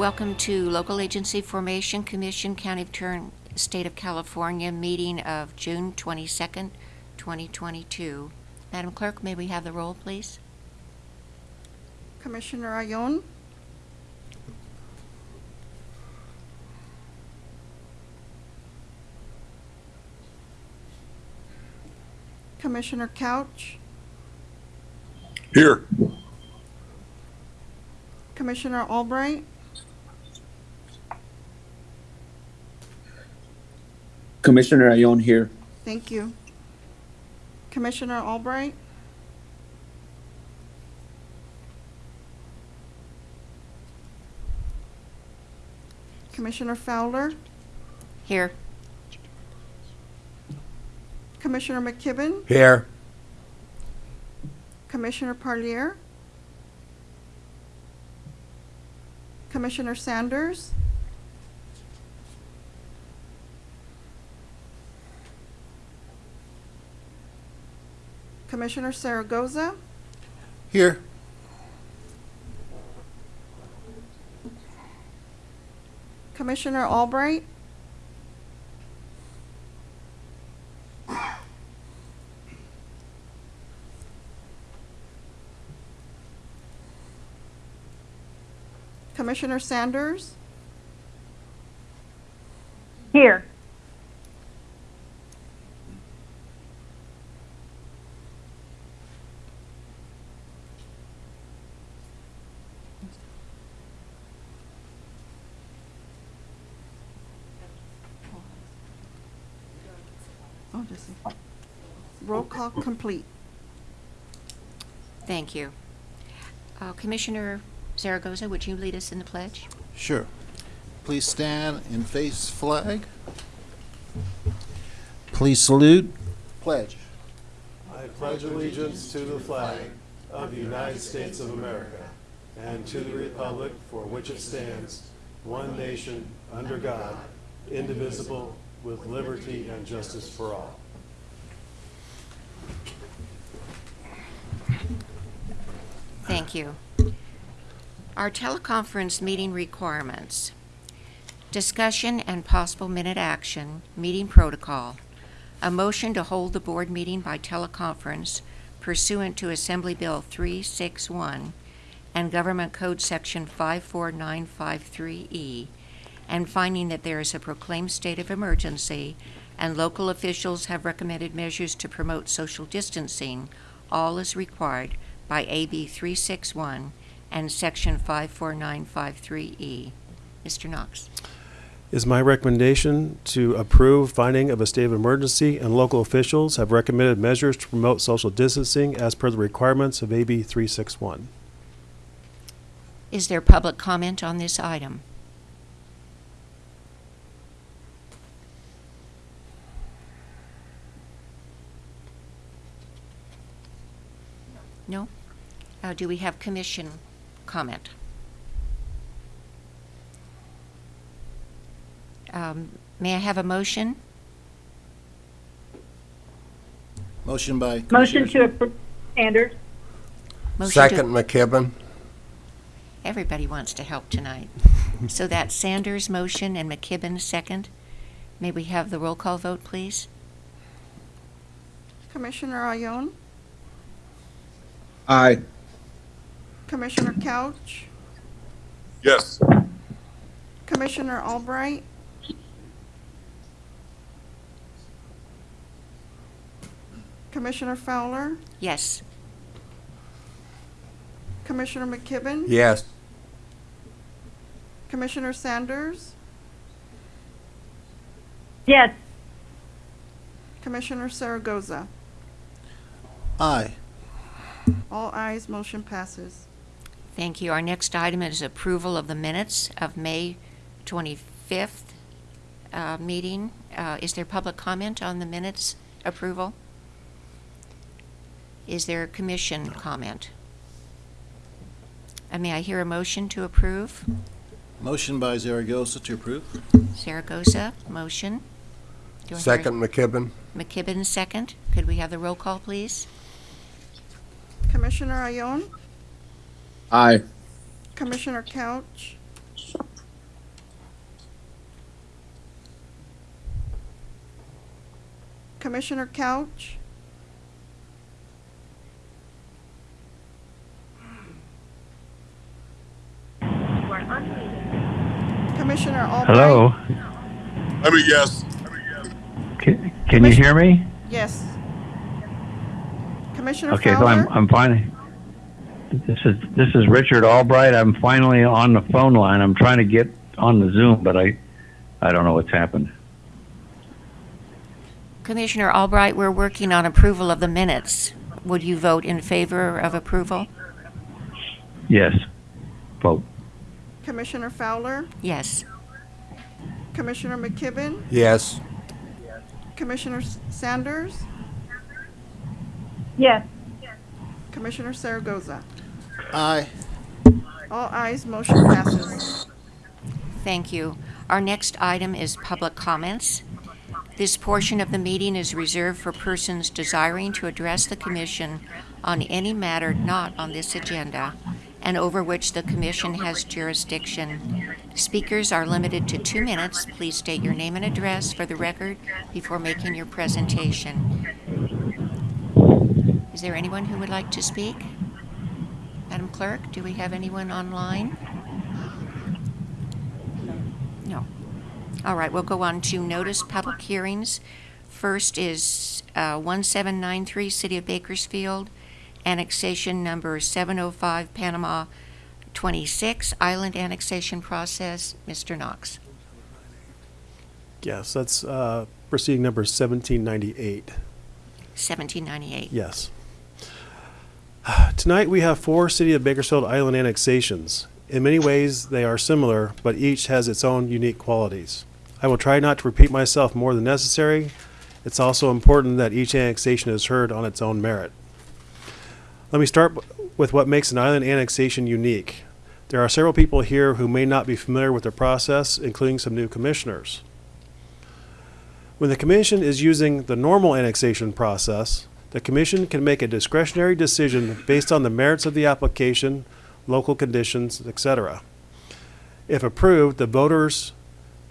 Welcome to Local Agency Formation Commission, County of Kern, State of California, meeting of June 22nd, 2022. Madam Clerk, may we have the roll, please? Commissioner Ayon, Commissioner Couch, Here. Commissioner Albright, Commissioner Ayon here. thank you. Commissioner Albright, Commissioner Fowler, Here. Commissioner McKibben, Here. Commissioner Parlier, Commissioner Sanders, Commissioner Zaragoza? Here. Commissioner Albright, Commissioner Sanders, Here. oh, just, roll call complete. Thank you. Uh, Commissioner Zaragoza, would you lead us in the pledge? Sure. Please stand and face flag. Please salute. Pledge. I pledge allegiance to the flag of the United States of America and to the republic for which it stands, one nation, under God, indivisible, with liberty and justice for all. Thank you. Our teleconference meeting requirements. Discussion and possible minute action, meeting protocol. A motion to hold the board meeting by teleconference pursuant to Assembly Bill 361 and Government Code Section 54953E, E, and finding that there is a proclaimed state of emergency and local officials have recommended measures to promote social distancing, all as required by AB 361 and Section 54953E. Mr. Knox. Is my recommendation to approve finding of a state of emergency and local officials have recommended measures to promote social distancing as per the requirements of AB 361. Is there public comment on this item? No? Uh, do we have commission comment? Um, may I have a motion? Motion by. Motion to approve. Sanders. Motion to- Second, McKibben. Everybody wants to help tonight. So that's Sanders' motion and McKibben second. May we have the roll call vote, please? Commissioner Ayon, Aye. Commissioner Couch, Yes. Commissioner Albright, Commissioner Fowler, Yes. Commissioner McKibben, Yes. Commissioner Sanders, Yes. Commissioner Zaragoza. Aye. All ayes, motion passes. Thank you. Our next item is approval of the minutes of May 25th uh, meeting. Uh, Is there public comment on the minutes approval? Is there a commission comment? Uh, May I hear a motion to approve? Motion by Zaragoza to approve. Zaragoza, motion. Do I hear a- Second, McKibben. McKibben, second. Could we have the roll call, please? Commissioner Ayon. Aye. Commissioner Couch? Commissioner Couch? Commissioner Albright? Hello? I'm a yes. I'm yes. Can, can you hear me? Yes. Commissioner Okay, so I'm I'm finally. This is this is Richard Albright. I'm finally on the phone line. I'm trying to get on the Zoom, but I I don't know what's happened. Commissioner Albright, we're working on approval of the minutes. Would you vote in favor of approval? Yes. Vote. Commissioner Fowler, Yes. Commissioner McKibben, Yes. Commissioner S- Sanders, Yes. Commissioner Zaragoza. Aye. All ayes, motion passes. Thank you. Our next item is public comments. This portion of the meeting is reserved for persons desiring to address the commission on any matter not on this agenda and over which the commission has jurisdiction. Speakers are limited to two minutes. Please state your name and address for the record before making your presentation. Is there anyone who would like to speak? Madam Clerk, do we have anyone online? No. All right, we'll go on to notice public hearings. First is uh, 1793, City of Bakersfield, annexation number 705 Panama 26, island annexation process. Mr. Knox. Yes, that's uh, proceeding number 1798. 1798. Yes. Tonight we have four City of Bakersfield Island annexations. In many ways, they are similar, but each has its own unique qualities. I will try not to repeat myself more than necessary. It's also important that each annexation is heard on its own merit. Let me start with what makes an island annexation unique. There are several people here who may not be familiar with the process, including some new commissioners. When the commission is using the normal annexation process, the commission can make a discretionary decision based on the merits of the application, local conditions, etc. If approved, the voters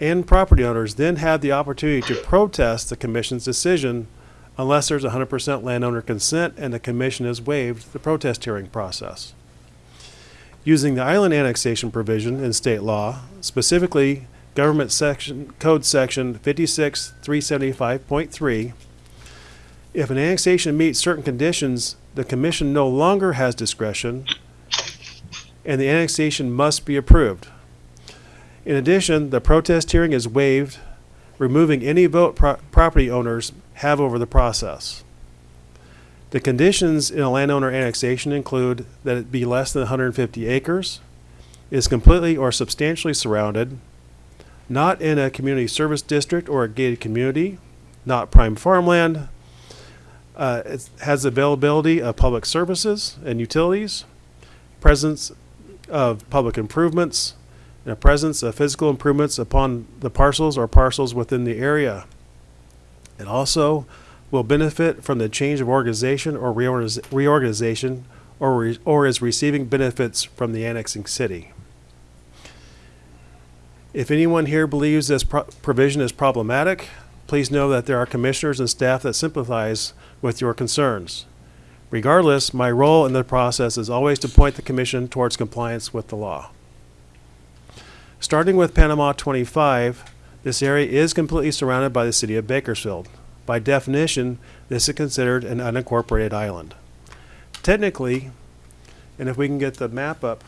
and property owners then have the opportunity to protest the commission's decision unless there's 100% landowner consent and the commission has waived the protest hearing process. Using the island annexation provision in state law, specifically Government Section, Code Section 56375.3, if an annexation meets certain conditions, the commission no longer has discretion and the annexation must be approved. In addition, the protest hearing is waived, removing any vote pro- property owners have over the process. The conditions in a landowner annexation include that it be less than 150 acres, is completely or substantially surrounded, not in a community service district or a gated community, not prime farmland, uh, it has availability of public services and utilities, presence of public improvements, and a presence of physical improvements upon the parcels or parcels within the area. It also will benefit from the change of organization or reorganiz- reorganization or, re- or is receiving benefits from the annexing city. If anyone here believes this pro- provision is problematic, please know that there are commissioners and staff that sympathize with your concerns. Regardless, my role in the process is always to point the commission towards compliance with the law. Starting with Panama 25, this area is completely surrounded by the city of Bakersfield. By definition, this is considered an unincorporated island. Technically, and if we can get the map up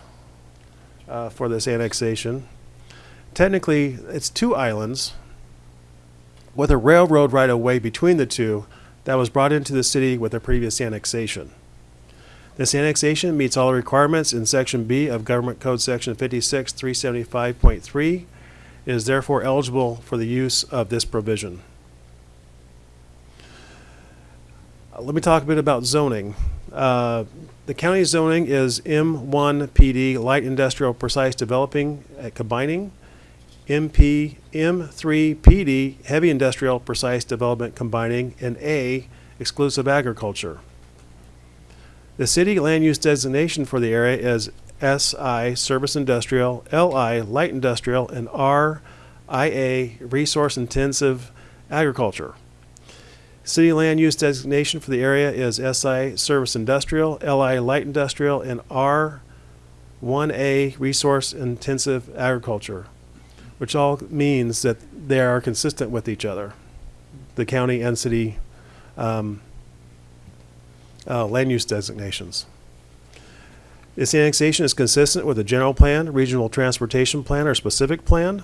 uh, for this annexation, technically it's two islands with a railroad right of way between the two that was brought into the city with a previous annexation. This annexation meets all requirements in Section B of Government Code Section 56375.3. is therefore eligible for the use of this provision. Uh, Let me talk a bit about zoning. Uh, The county zoning is M1 PD Light Industrial Precise Developing, uh, Combining, MP, M3 PD Heavy Industrial Precise Development Combining, and A Exclusive Agriculture. The city land use designation for the area is SI Service Industrial, LI Light Industrial, and RIA Resource Intensive Agriculture. City land use designation for the area is SI Service Industrial, LI Light Industrial, and R1A Resource Intensive Agriculture, which all means that they are consistent with each other, the county and city um, uh, land use designations. This annexation is consistent with the general plan, regional transportation plan, or specific plan.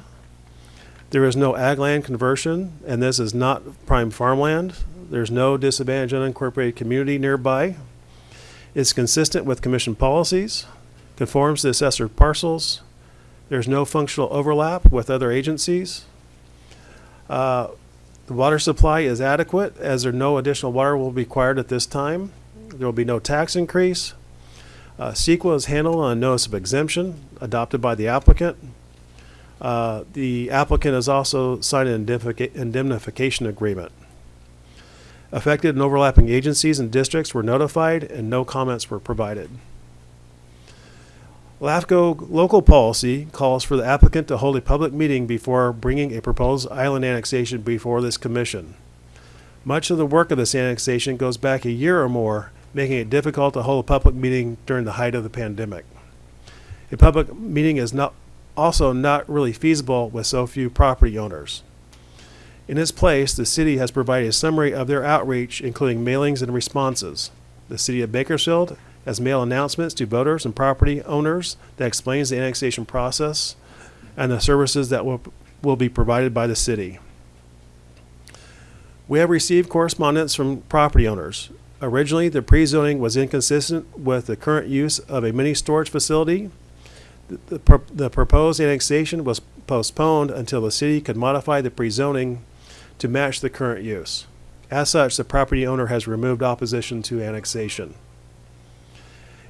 There is no ag land conversion, and this is not prime farmland. There's no disadvantaged unincorporated community nearby. It's consistent with commission policies, conforms to assessor parcels. There's no functional overlap with other agencies. Uh, The water supply is adequate, as there no additional water will be required at this time. There will be no tax increase. Uh, CEQA is handled on a notice of exemption adopted by the applicant. Uh, The applicant has also signed an indemnifica- indemnification agreement. Affected and overlapping agencies and districts were notified and no comments were provided. LAFCO local policy calls for the applicant to hold a public meeting before bringing a proposed island annexation before this commission. Much of the work of this annexation goes back a year or more, making it difficult to hold a public meeting during the height of the pandemic. A public meeting is not, also not really feasible with so few property owners. In its place, the city has provided a summary of their outreach, including mailings and responses. The city of Bakersfield has mail announcements to voters and property owners that explains the annexation process and the services that will, will be provided by the city. We have received correspondence from property owners. Originally, the pre-zoning was inconsistent with the current use of a mini storage facility. The- The, pro- the proposed annexation was postponed until the city could modify the pre-zoning to match the current use. As such, the property owner has removed opposition to annexation.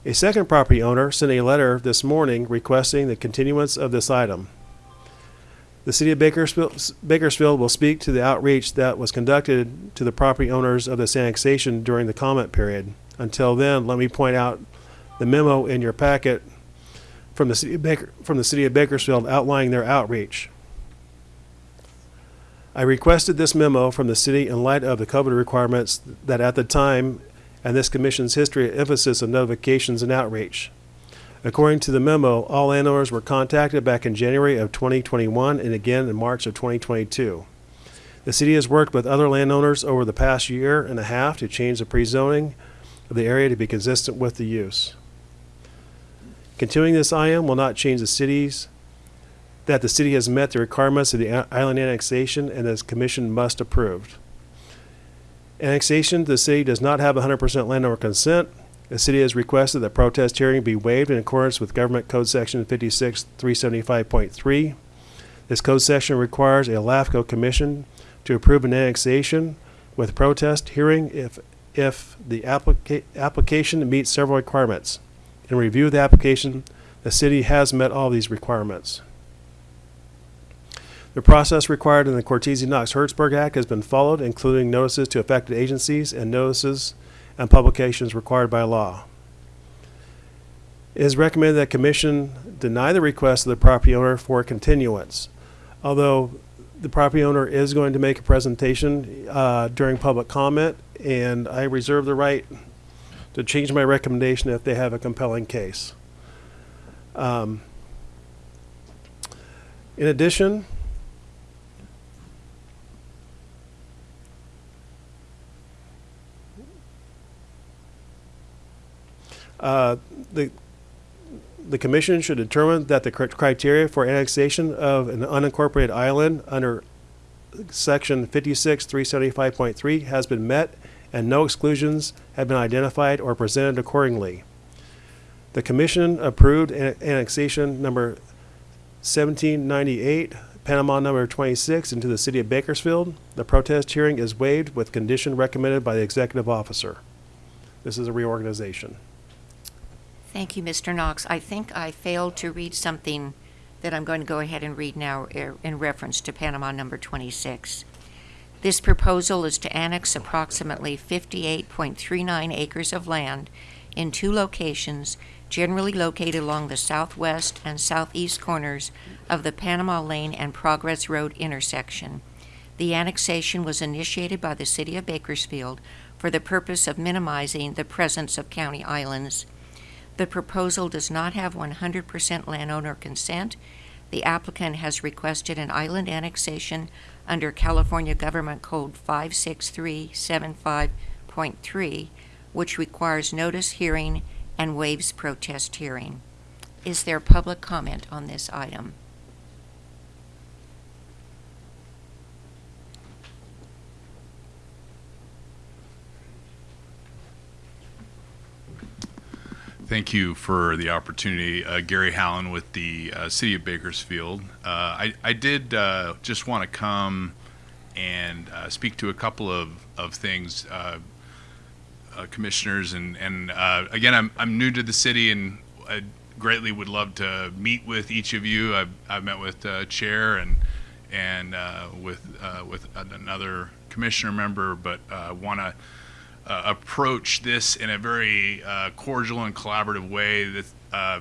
A second property owner sent a letter this morning requesting the continuance of this item. The city of Bakersfield, will speak to the outreach that was conducted to the property owners of this annexation during the comment period. Until then, let me point out the memo in your packet from the city of Baker, from the city of Bakersfield outlining their outreach. I requested this memo from the city in light of the COVID requirements that at the time and this commission's history of emphasis on notifications and outreach. According to the memo, all landowners were contacted back in January of 2021 and again in March of 2022. The city has worked with other landowners over the past year and a half to change the pre-zoning of the area to be consistent with the use. Continuing this item will not change the city's, that the city has met the requirements of the island annexation and this commission must approve. Annexation, the city does not have 100% landowner consent. The city has requested that protest hearing be waived in accordance with Government Code Section 56375.3. This code section requires a LAFCO commission to approve an annexation with protest hearing if, if the applica- application meets several requirements. In review of the application, the city has met all these requirements. The process required in the Cortese-Knox-Hertzberg Act has been followed, including notices to affected agencies and notices and publications required by law. It is recommended that commission deny the request of the property owner for continuance. Although the property owner is going to make a presentation uh, during public comment, and I reserve the right to change my recommendation if they have a compelling case. Um, In addition, Uh, the, the commission should determine that the criteria for annexation of an unincorporated island under section fifty-six, three seventy-five point three has been met and no exclusions have been identified or presented accordingly. The commission approved an- annexation number seventeen ninety-eight, Panama number twenty-six into the city of Bakersfield. The protest hearing is waived with condition recommended by the executive officer. This is a reorganization. Thank you, Mr. Knox. I think I failed to read something that I'm going to go ahead and read now er, in reference to Panama number 26. This proposal is to annex approximately 58.39 acres of land in two locations generally located along the southwest and southeast corners of the Panama Lane and Progress Road intersection. The annexation was initiated by the City of Bakersfield for the purpose of minimizing the presence of county islands. The proposal does not have 100% landowner consent. The applicant has requested an island annexation under California Government Code 56375.3, which requires notice hearing and waives protest hearing. Is there public comment on this item? Thank you for the opportunity. Uh, Gary Hallen with the uh, City of Bakersfield. Uh, I, I did uh, just want to come and uh, speak to a couple of, of things, commissioners. And, and again, I'm, I'm new to the city and I greatly would love to meet with each of you. I've, I've met with Chair and, and with, with another commissioner member, but uh, want to uh, approach this in a very uh, cordial and collaborative way. That uh,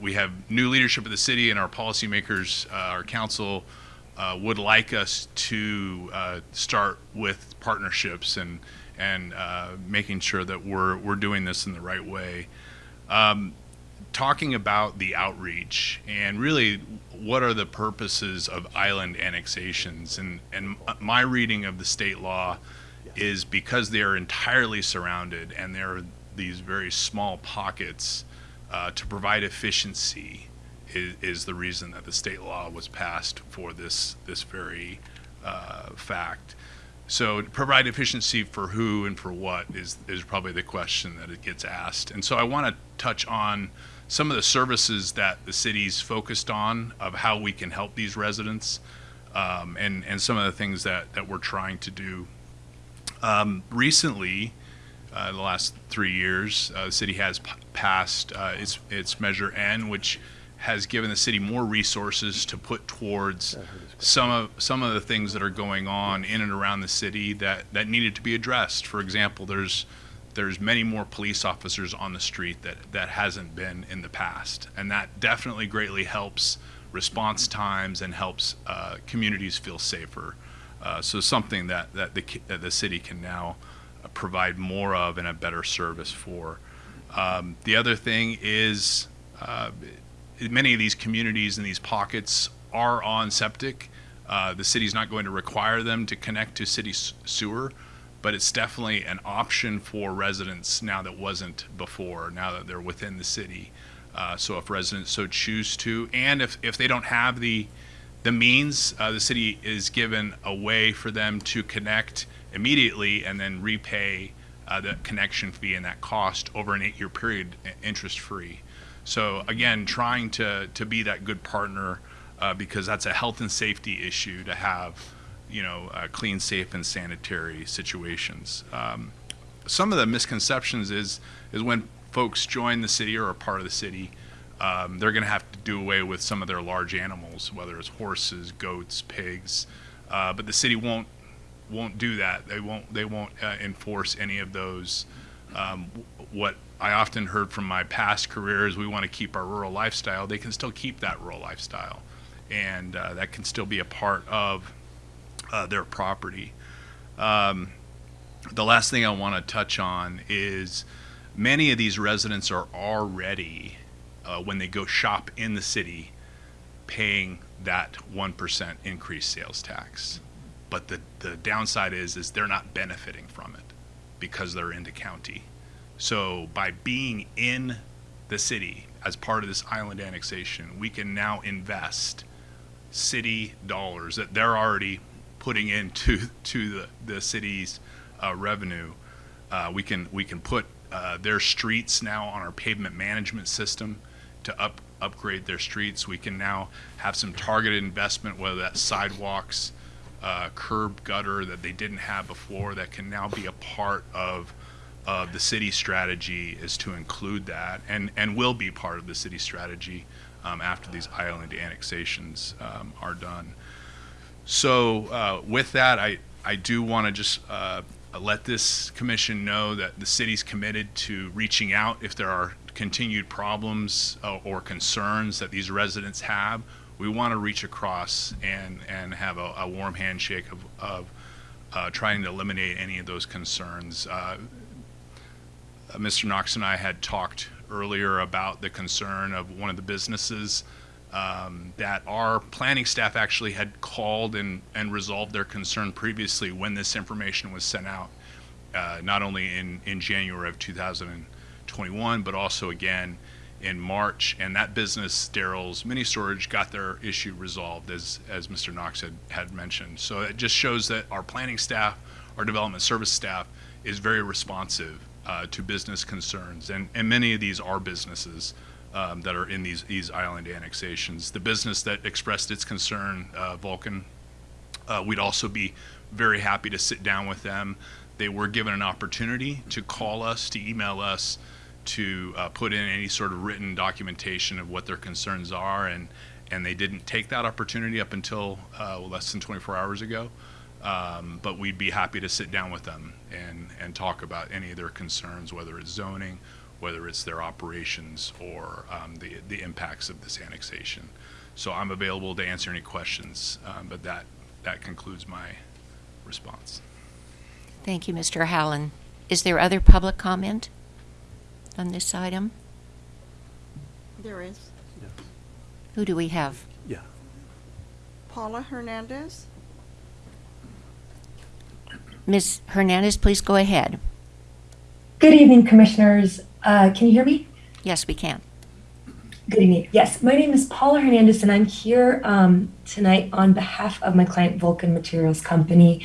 we have new leadership of the city and our policymakers, uh, our council uh, would like us to uh, start with partnerships and and making sure that we're we're doing this in the right way. Um, talking about the outreach and really what are the purposes of island annexations and and my reading of the state law is because they are entirely surrounded and there are these very small pockets uh, to provide efficiency is, is the reason that the state law was passed for this this very uh, fact. So to provide efficiency for who and for what is is probably the question that it gets asked. And so I want to touch on some of the services that the city's focused on of how we can help these residents um, and and some of the things that that we're trying to do um, recently, uh, the last three years, uh, the city has p- passed uh, its its Measure N, which has given the city more resources to put towards some of some of the things that are going on in and around the city that that needed to be addressed. For example, there's there's many more police officers on the street that that hasn't been in the past, and that definitely greatly helps response times and helps uh, communities feel safer. Uh, so something that, that the, the city can now uh, provide more of and a better service for. Um, the other thing is uh, many of these communities and these pockets are on septic. Uh, the city's not going to require them to connect to city sewer, but it's definitely an option for residents now that wasn't before, now that they're within the city. Uh, so if residents so choose to, and if, if they don't have the, the means, uh, the city is given a way for them to connect immediately and then repay uh, the connection fee and that cost over an eight-year period, interest free. So again, trying to, to be that good partner uh, because that's a health and safety issue to have, you know, uh, clean, safe, and sanitary situations. Um, some of the misconceptions is is when folks join the city or are part of the city, um, they're going to have to do away with some of their large animals, whether it's horses, goats, pigs. Uh, but the city won't won't do that. They won't they won't uh, enforce any of those. Um, what I often heard from my past career is we want to keep our rural lifestyle. They can still keep that rural lifestyle, and uh, that can still be a part of uh, their property. Um, the last thing I want to touch on is many of these residents are already, uh, when they go shop in the city, paying that 1% increased sales tax. But the, the downside is, is they're not benefiting from it because they're in the county. So by being in the city as part of this island annexation, we can now invest city dollars that they're already putting into to the, the city's uh, revenue. Uh, we can we can put uh, their streets now on our pavement management system to up upgrade their streets. We can now have some targeted investment, whether that's sidewalks, uh, curb gutter that they didn't have before, that can now be a part of of the city strategy is to include that, and and will be part of the city strategy um, after these island annexations um, are done. So uh, with that, I, I do want to just uh, let this commission know that the city's committed to reaching out if there are continued problems uh, or concerns that these residents have. we want to reach across and and have a, a warm handshake of of uh, trying to eliminate any of those concerns. Uh, Mr. Knox and I had talked earlier about the concern of one of the businesses um, that our planning staff actually had called and, and resolved their concern previously when this information was sent out, uh, not only in, in January of 2021, but also again in March. And that business, Daryl's Mini Storage, got their issue resolved, as, as Mr. Knox had, had mentioned. So it just shows that our planning staff, our development service staff, is very responsive uh, to business concerns. And, and many of these are businesses um, that are in these, these island annexations. The business that expressed its concern, uh, Vulcan, uh, we'd also be very happy to sit down with them. They were given an opportunity to call us, to email us, to uh, put in any sort of written documentation of what their concerns are, and and they didn't take that opportunity up until uh, less than 24 hours ago. Um, but we'd be happy to sit down with them and and talk about any of their concerns, whether it's zoning, whether it's their operations, or um, the the impacts of this annexation. So I'm available to answer any questions, um, but that that concludes my response. Thank you, Mr. Howland. Is there other public comment on this item? There is. Who do we have? Yeah. Paula Hernandez. Ms. Hernandez, please go ahead. Good evening, Commissioners. Uh, can you hear me? Yes, we can. Good evening. Yes, my name is Paula Hernandez, and I'm here um, tonight on behalf of my client, Vulcan Materials Company.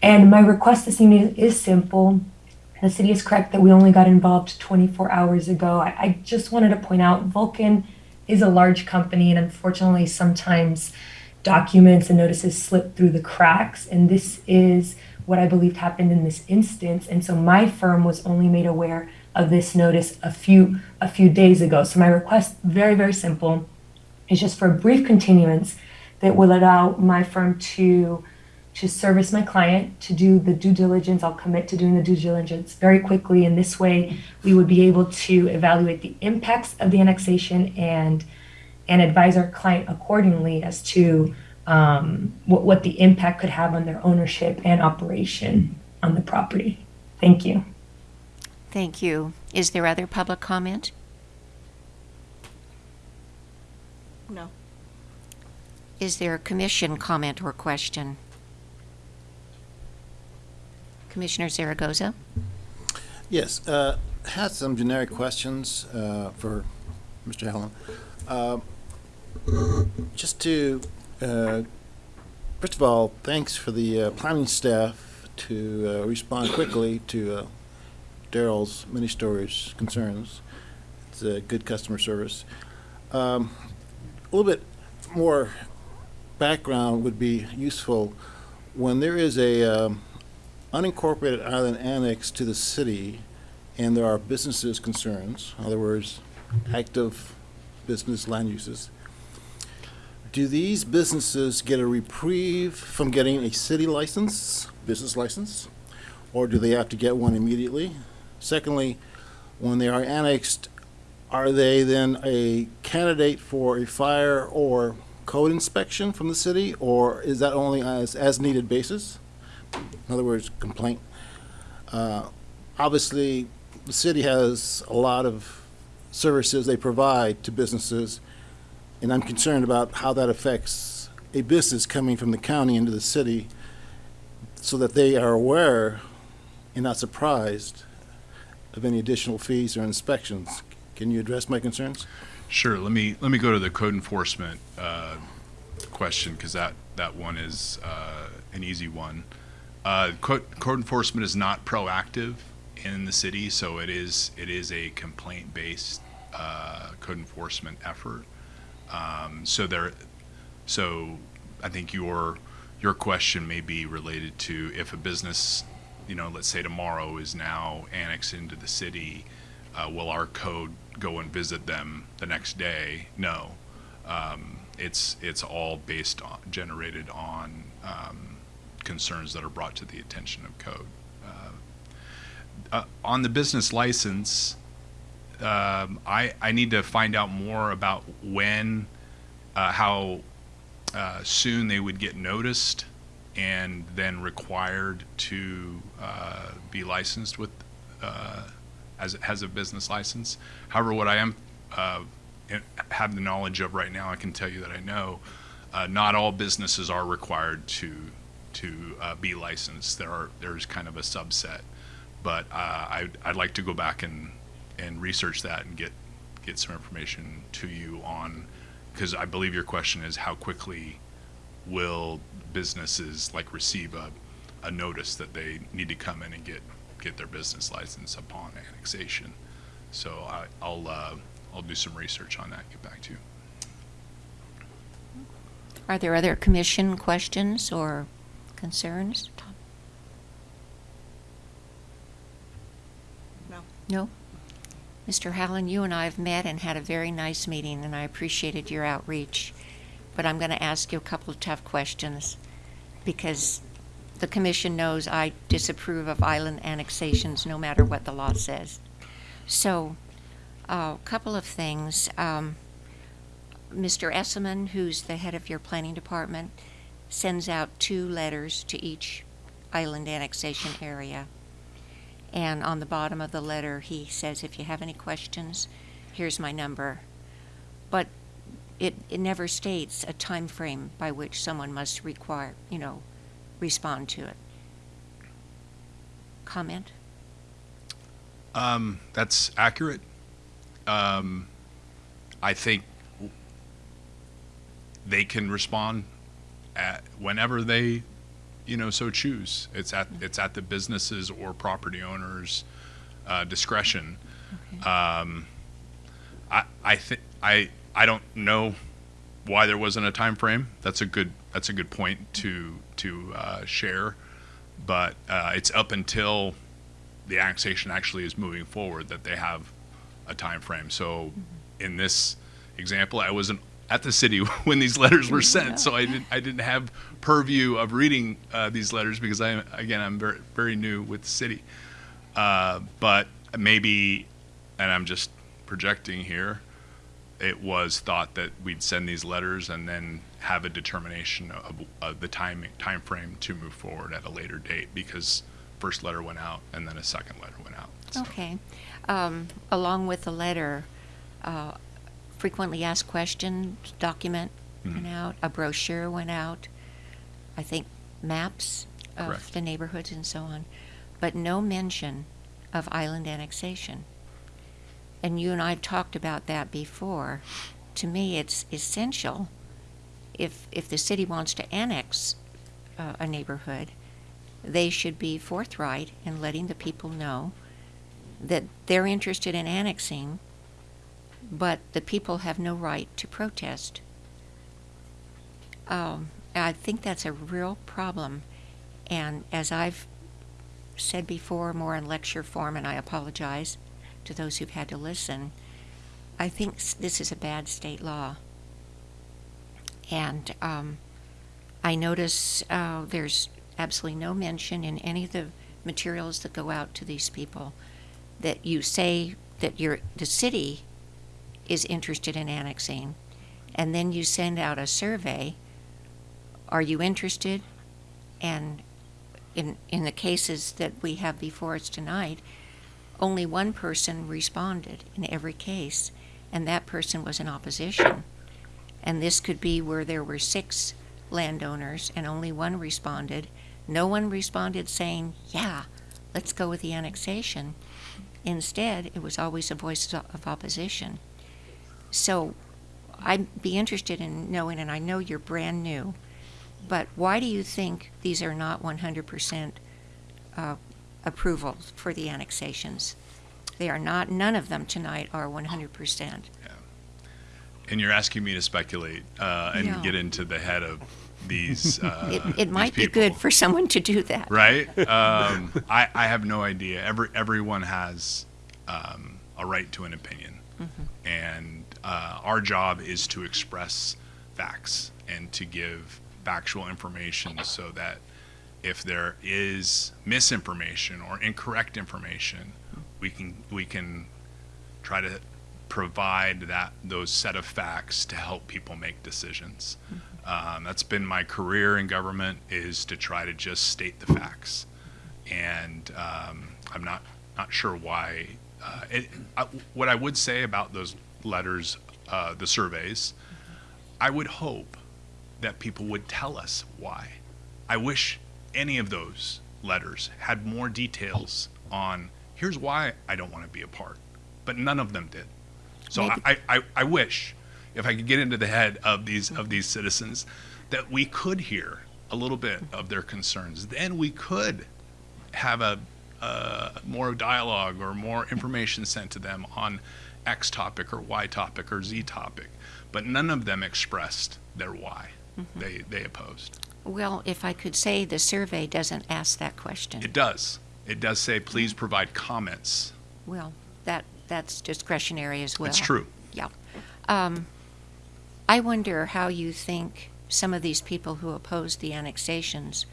And my request this evening is simple. The city is correct that we only got involved 24 hours ago. I, I just wanted to point out Vulcan is a large company, and unfortunately, sometimes documents and notices slip through the cracks. And this is what I believed happened in this instance. And so my firm was only made aware of this notice a few a few days ago. So my request, very very simple, is just for a brief continuance that will allow my firm to to service my client, to do the due diligence. I'll commit to doing the due diligence very quickly. And this way, we would be able to evaluate the impacts of the annexation and and advise our client accordingly as to um, what, what the impact could have on their ownership and operation on the property. Thank you. Thank you. Is there other public comment? No. Is there a commission comment or question? Commissioner Zaragoza? Yes, uh, had some generic questions uh, for Mr. Hallen. Uh, Just to, uh, first of all, thanks for the uh, planning staff to uh, respond quickly to uh, Daryl's many storage concerns. It's a good customer service. Um, A little bit more background would be useful. When there is a um, unincorporated island annex to the city, and there are businesses concerns, in other words, active business land uses, do these businesses get a reprieve from getting a city license, business license, or do they have to get one immediately? Secondly, when they are annexed, are they then a candidate for a fire or code inspection from the city, or is that only as, as needed basis? In other words, complaint. Uh, Obviously, the city has a lot of services they provide to businesses, and I'm concerned about how that affects a business coming from the county into the city so that they are aware and not surprised of any additional fees or inspections. Can you address my concerns? Sure. Let me let me go to the code enforcement uh, question because that that one is uh, an easy one. Uh, code, enforcement is not proactive in the city, so it is it is a complaint based uh, code enforcement effort. Um, so there, so I think your your question may be related to if a business, you know, let's say tomorrow is now annexed into the city, uh, will our code go and visit them the next day? No, um, it's it's all based on generated on um, concerns that are brought to the attention of code. Uh, uh, on the business license, um, I I need to find out more about when, uh, how uh, soon they would get noticed and then required to uh, be licensed with uh, as has a business license. However, what I am have the knowledge of right now, I can tell you that I know not all businesses are required to to uh, be licensed. There are there's kind of a subset, but uh, I'd, I'd like to go back and and research that and get get some information to you on because I believe your question is how quickly will businesses like receive a, a notice that they need to come in and get get their business license upon annexation. So I, I'll uh, I'll do some research on that. and Get back to you. Are there other commission questions or concerns? Tom? No. No? Mr. Hallen, you and I have met and had a very nice meeting, and I appreciated your outreach. But I'm going to ask you a couple of tough questions because the commission knows I disapprove of island annexations no matter what the law says. So, a couple of things. Um, Mr. Esselman, who's the head of your planning department, sends out two letters to each island annexation area. And on the bottom of the letter, he says, if you have any questions, here's my number. But it, it never states a time frame by which someone must require, you know, respond to it. Comment? Um, that's accurate. Um, I think they can respond at whenever they, you know, so choose. It's at it's at the businesses or property owners' uh, discretion. Um, I I think I I don't know why there wasn't a time frame. That's a good that's a good point to to uh, share, but uh, it's up until the annexation actually is moving forward that they have a time frame. So in this example, I wasn't at the city when these letters were sent, so I didn't I didn't have purview of reading uh, these letters because I again I'm very very new with the city. Uh, but maybe, and I'm just projecting here, it was thought that we'd send these letters and then have a determination of, of the time time frame to move forward at a later date because first letter went out and then a second letter went out. So- Okay. Um, along with the letter, uh, frequently asked questions document went out, a brochure went out, I think maps of Correct. the neighborhoods and so on, but no mention of island annexation. And you and I have talked about that before. To me, it's essential if, if the city wants to annex uh, a neighborhood, they should be forthright in letting the people know that they're interested in annexing, but the people have no right to protest. Um, I think that's a real problem. And as I've said before, more in lecture form, and I apologize to those who've had to listen, I think this is a bad state law. And um, I notice uh, there's absolutely no mention in any of the materials that go out to these people that you say that you're, the city is interested in annexing, and then you send out a survey. Are you interested? And in, in the cases that we have before us tonight, only one person responded in every case, and that person was in opposition. And this could be where there were six landowners and only one responded. No one responded saying, yeah, let's go with the annexation. Instead, it was always a voice of opposition. So I'd be interested in knowing, and I know you're brand new, but why do you think these are not 100% uh, approvals for the annexations? They are not, none of them tonight are 100%. And you're asking me to speculate uh, and get into the head of these. Uh, It, these it might be people. good for someone to do that. right? Um, I, I have no idea. Every everyone has um, a right to an opinion, and uh, our job is to express facts and to give factual information so that if there is misinformation or incorrect information, we can we can try to provide that those set of facts to help people make decisions. Um, that's been my career in government is to try to just state the facts, and um, I'm not not sure why. Uh, it, I, what I would say about those letters, uh, the surveys, I would hope that people would tell us why. I wish any of those letters had more details on here's why I don't want to be a part, but none of them did. So I, I, I wish if I could get into the head of these of these citizens that we could hear a little bit of their concerns. Then we could have a uh, more dialogue or more information sent to them on X topic or Y topic or Z topic. But none of them expressed their why. They they opposed. Well, if I could say, the survey doesn't ask that question. It does. It does say please provide comments. Well, that, that's discretionary as well. That's true. Yeah. Um, I wonder how you think some of these people who oppose the annexations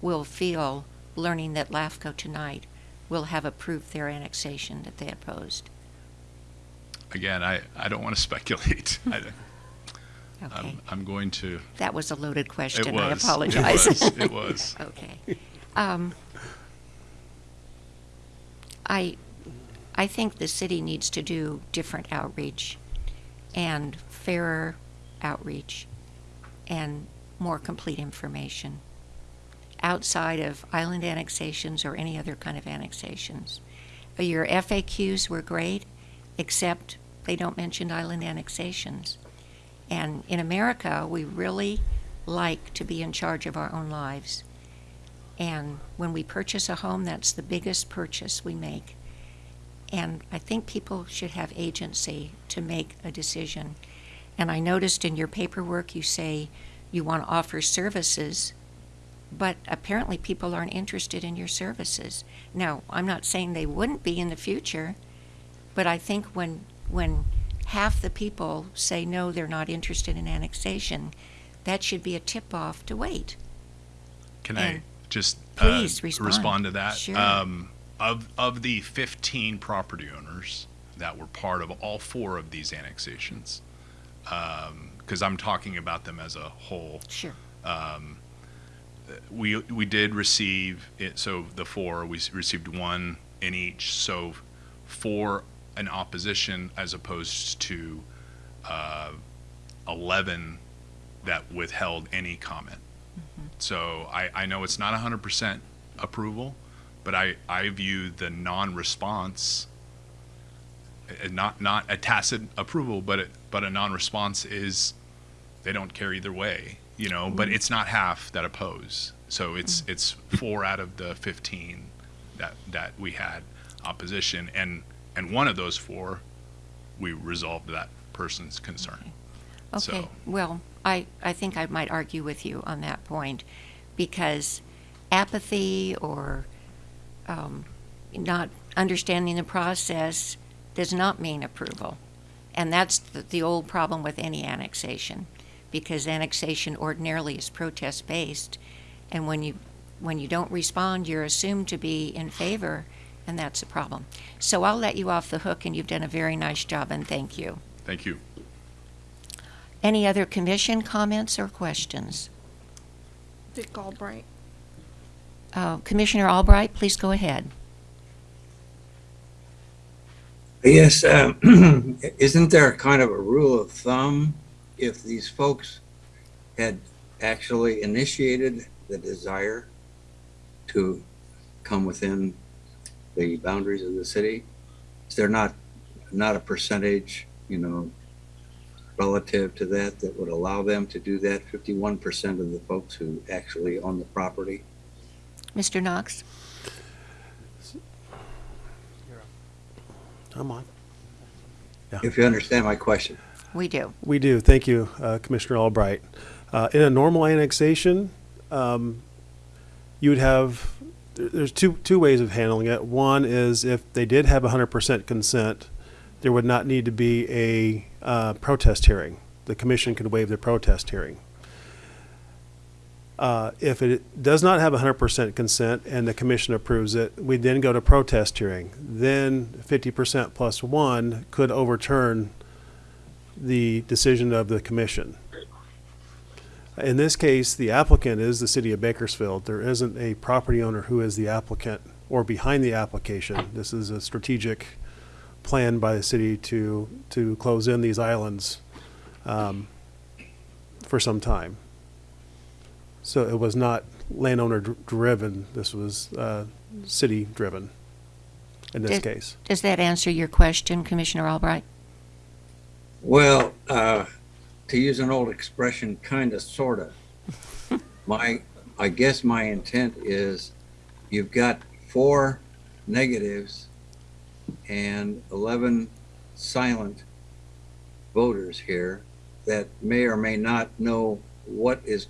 will feel learning that LAFCO tonight will have approved their annexation that they opposed. Again, I, I don't want to speculate. I, Okay, I'm, I'm going to. that was a loaded It question. I was. apologize. It was. It was. Okay. Um, I, I think the city needs to do different outreach and fairer outreach and more complete information outside of island annexations or any other kind of annexations. Your FAQs were great, except they don't mention island annexations. And in America, we really like to be in charge of our own lives. And when we purchase a home, that's the biggest purchase we make. And I think people should have agency to make a decision. And I noticed in your paperwork you say you want to offer services, but apparently people aren't interested in your services. Now, I'm not saying they wouldn't be in the future, but I think when when half the people say no, they're not interested in annexation, that should be a tip off to wait. Can I just please uh, respond. to that? Sure. Um, of of the 15 property owners that were part of all four of these annexations, because I'm talking about them as a whole. Sure. we we did receive it. So the four we received one in each. So for an opposition as opposed to uh, eleven that withheld any comment. So I, I know it's not hundred percent approval, but I, I view the non-response uh, not not a tacit approval, but it, but a non-response is they don't care either way, you know. But it's not half that oppose. So it's it's four out of the fifteen that that we had opposition, and and one of those four, we resolved that person's concern. Okay, So- well, I, I think I might argue with you on that point, because apathy or um, not understanding the process does not mean approval. And that's the, the old problem with any annexation, because annexation ordinarily is protest-based, and when you, when you don't respond, you're assumed to be in favor, and that's a problem. So I'll let you off the hook, and you've done a very nice job, and thank you. Thank you. Any other commission comments or questions? Dick Albright. Uh, Commissioner Albright, please go ahead. Yes, um, isn't there kind of a rule of thumb if these folks had actually initiated the desire to come within the boundaries of the city? Is there not, not a percentage, you know, relative to that that would allow them to do that? Fifty-one percent of the folks who actually own the property? Mr. Knox? I'm on. If you understand my question. We do. We do. Thank you, uh, Commissioner Albright. Uh, in a normal annexation, um, you would have there- there's two two ways of handling it. One is if they did have 100% consent, there would not need to be a uh, protest hearing. The commission could waive the protest hearing. Uh, If it does not have 100% consent and the commission approves it, we then go to protest hearing. Then 50% plus one could overturn the decision of the commission. In this case, the applicant is the city of Bakersfield. There isn't a property owner who is the applicant or behind the application. This is a strategic plan by the city to, to close in these islands um, for some time. So it was not landowner dr- driven, this was uh, city driven in this Did- case. Does that answer your question, Commissioner Albright? Well, uh, to use an old expression, kind of, sort of. My, I guess my intent is you've got four negatives and 11 silent voters here that may or may not know what is,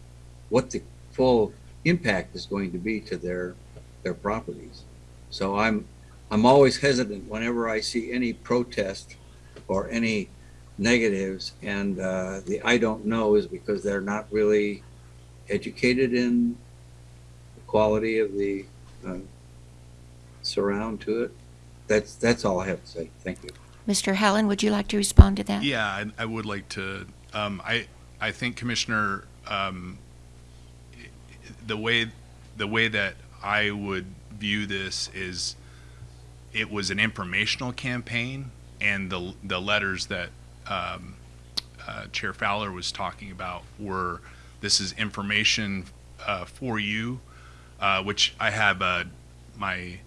what the full impact is going to be to their, their properties. So I'm, I'm always hesitant whenever I see any protest or any negatives and uh, the I don't know is because they're not really educated in the quality of the uh, surround to it. That's that's all I have to say. Thank you. Mr. Hallen, would you like to respond to that? Yeah, I, I would like to. Um, I I think Commissioner, um, the way the way that I would view this is, it was an informational campaign, and the the letters that um, uh, Chair Fowler was talking about were this is information uh, for you, uh, which I have uh, my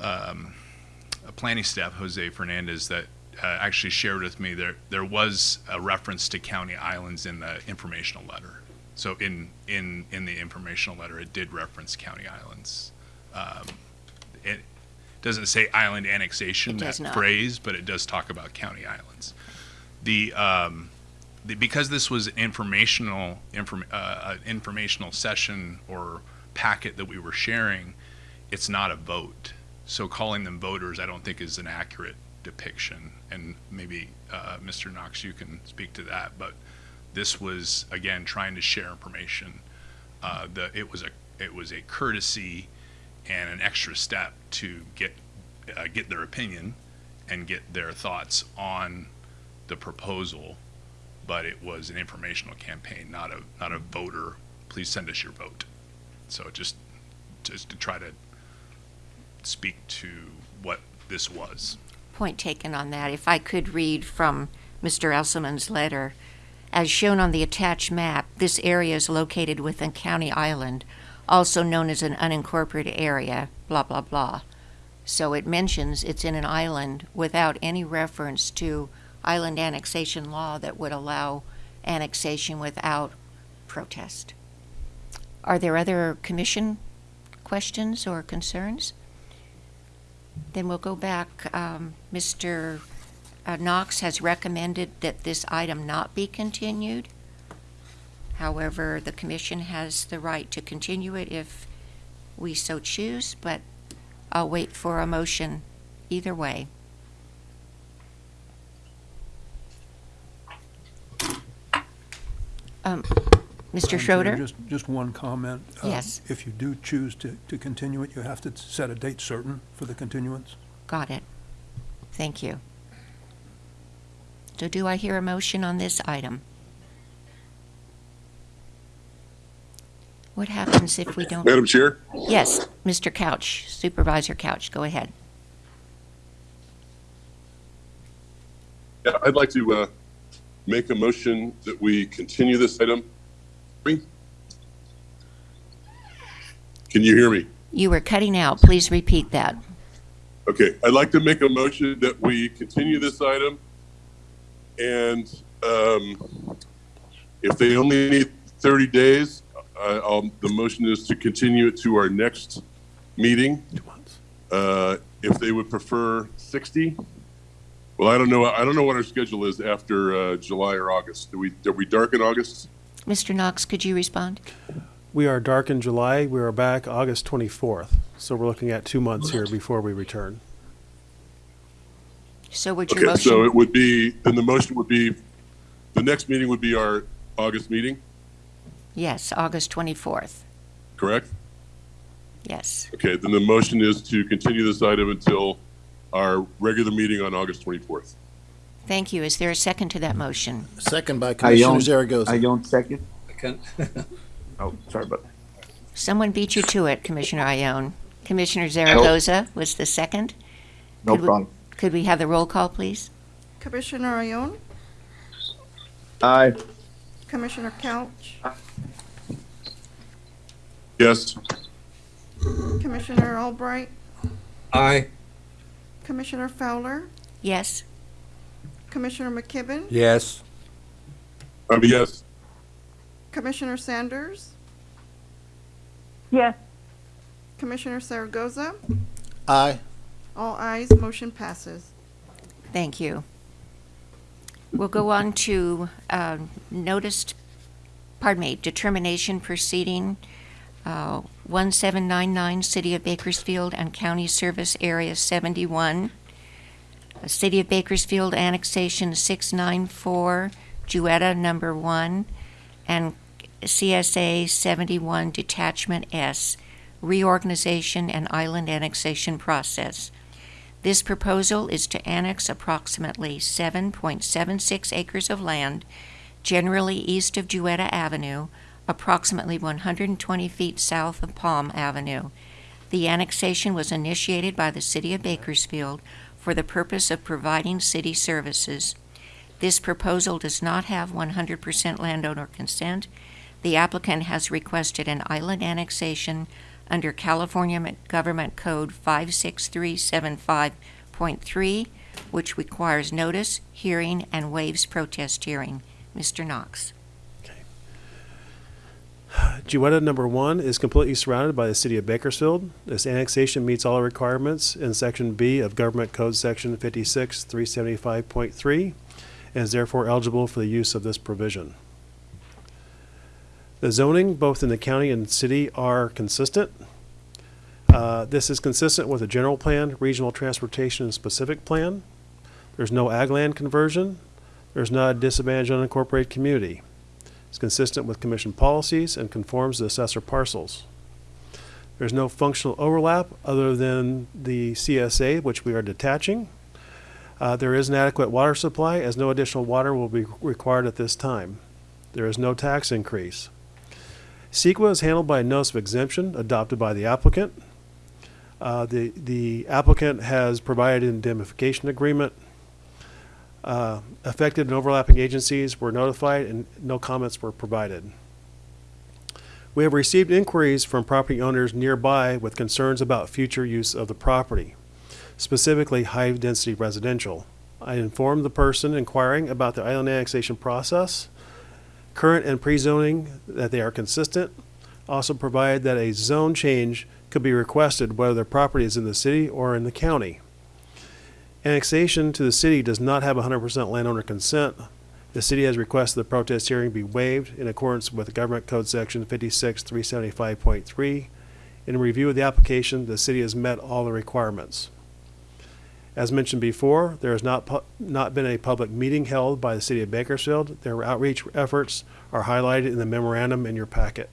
um, planning staff, Jose Fernandez, that uh, actually shared with me there there was a reference to county islands in the informational letter. So in in in the informational letter, it did reference county islands. Um, it doesn't say island annexation It that not. phrase, but it does talk about county islands. The um, the, because this was an informational inform, uh, an informational session or packet that we were sharing, it's not a vote. So calling them voters, I don't think is an accurate depiction. And maybe uh, Mr. Knox, you can speak to that. But this was again trying to share information. Uh, the it was a it was a courtesy and an extra step to get uh, get their opinion and get their thoughts on the proposal. But it was an informational campaign, not a not a voter. Please send us your vote. So just just to try to speak to what this was. Point taken on that. If I could read from Mr. Elselman's letter. As shown on the attached map, this area is located within County Island, also known as an unincorporated area, blah, blah, blah. So it mentions it's in an island without any reference to island annexation law that would allow annexation without protest. Are there other commission questions or concerns? Then we'll go back. Um, Mr. uh, Knox has recommended that this item not be continued. However, the commission has the right to continue it if we so choose, but I'll wait for a motion either way. Um, Mr. Madam Chair, Schroeder? Just, just one comment. Uh, Yes. If you do choose to, to continue it, you have to set a date certain for the continuance. Got it. Thank you. So do I hear a motion on this item? What happens if we don't? Madam Chair, Yes, Mr. Couch, Supervisor Couch, go ahead. yeah, I'd like to uh, make a motion that we continue this item. Can you hear me? You were cutting out. Please repeat that. Okay, I'd like to make a motion that we continue this item. And um, if they only need 30 days, I- I'll, the motion is to continue it to our next meeting. Two months. Uh, If they would prefer 60, well, I don't know, I don't know what our schedule is after uh, July or August. Do we, are we dark in August? Mr. Knox, could you respond? We are dark in July. We are back August 24th. So we're looking at two months here before we return. So would your Okay, so it would be, then the motion would be, the next meeting would be our August meeting? Yes, August 24th. correct? Yes. Okay, then the motion is to continue this item until our regular meeting on August 24th. Thank you. Is there a second to that motion? Second by Commissioner Zaragoza. don't second. Second. Oh, sorry, but Someone beat you to it, Commissioner Ione. Commissioner Zaragoza was the second. no Could we- problem. Could we have the roll call, please? Commissioner Ione, Aye. Commissioner Couch, Yes, Commissioner Albright, Aye. Commissioner Fowler, Yes? Commissioner McKibben, Yes. I mean, yes, Commissioner Sanders, Yes. Commissioner Zaragoza. Aye. All ayes, motion passes. Thank you. We'll go on to uh, noticed, pardon me, determination proceeding, uh, 1799, City of Bakersfield and County Service Area 71. uh, City of Bakersfield Annexation 694, Jewetta Number 1, and CSA 71 Detachment S, reorganization and island annexation process. This proposal is to annex approximately 7.76 acres of land, generally east of Jewetta Avenue, approximately 120 feet south of Palm Avenue. The annexation was initiated by the City of Bakersfield for the purpose of providing city services. This proposal does not have 100% landowner consent. The applicant has requested an island annexation under California Government Code 56375.3, which requires notice, hearing, and waives protest hearing. Mr. Knox. Jewetta number one is completely surrounded by the city of Bakersfield. This annexation meets all requirements in section B of Government Code Section fifty-six, three seventy-five point three, and is therefore eligible for the use of this provision. The zoning, both in the county and city, are consistent. Uh, this is consistent with the general plan, regional transportation, and specific plan. There's no ag land conversion. There's not a disadvantaged unincorporated community. It's consistent with commission policies and conforms to assessor parcels. There's no functional overlap other than the CSA, which we are detaching. Uh, there is an adequate water supply, as no additional water will be required at this time. There is no tax increase. CEQA is handled by a notice of exemption adopted by the applicant. Uh, the, the applicant has provided an indemnification agreement. Uh, affected and overlapping agencies were notified and no comments were provided. We have received inquiries from property owners nearby with concerns about future use of the property, specifically high-density residential. I informed the person inquiring about the island annexation process, current and pre-zoning, that they are consistent. Also provided that a zone change could be requested whether the property is in the city or in the county. Annexation to the city does not have 100% landowner consent. The city has requested the protest hearing be waived in accordance with Government Code Section 56375.3. In review of the application, the city has met all the requirements. As mentioned before, there has not, not been a public meeting held by the city of Bakersfield. Their outreach efforts are highlighted in the memorandum in your packet.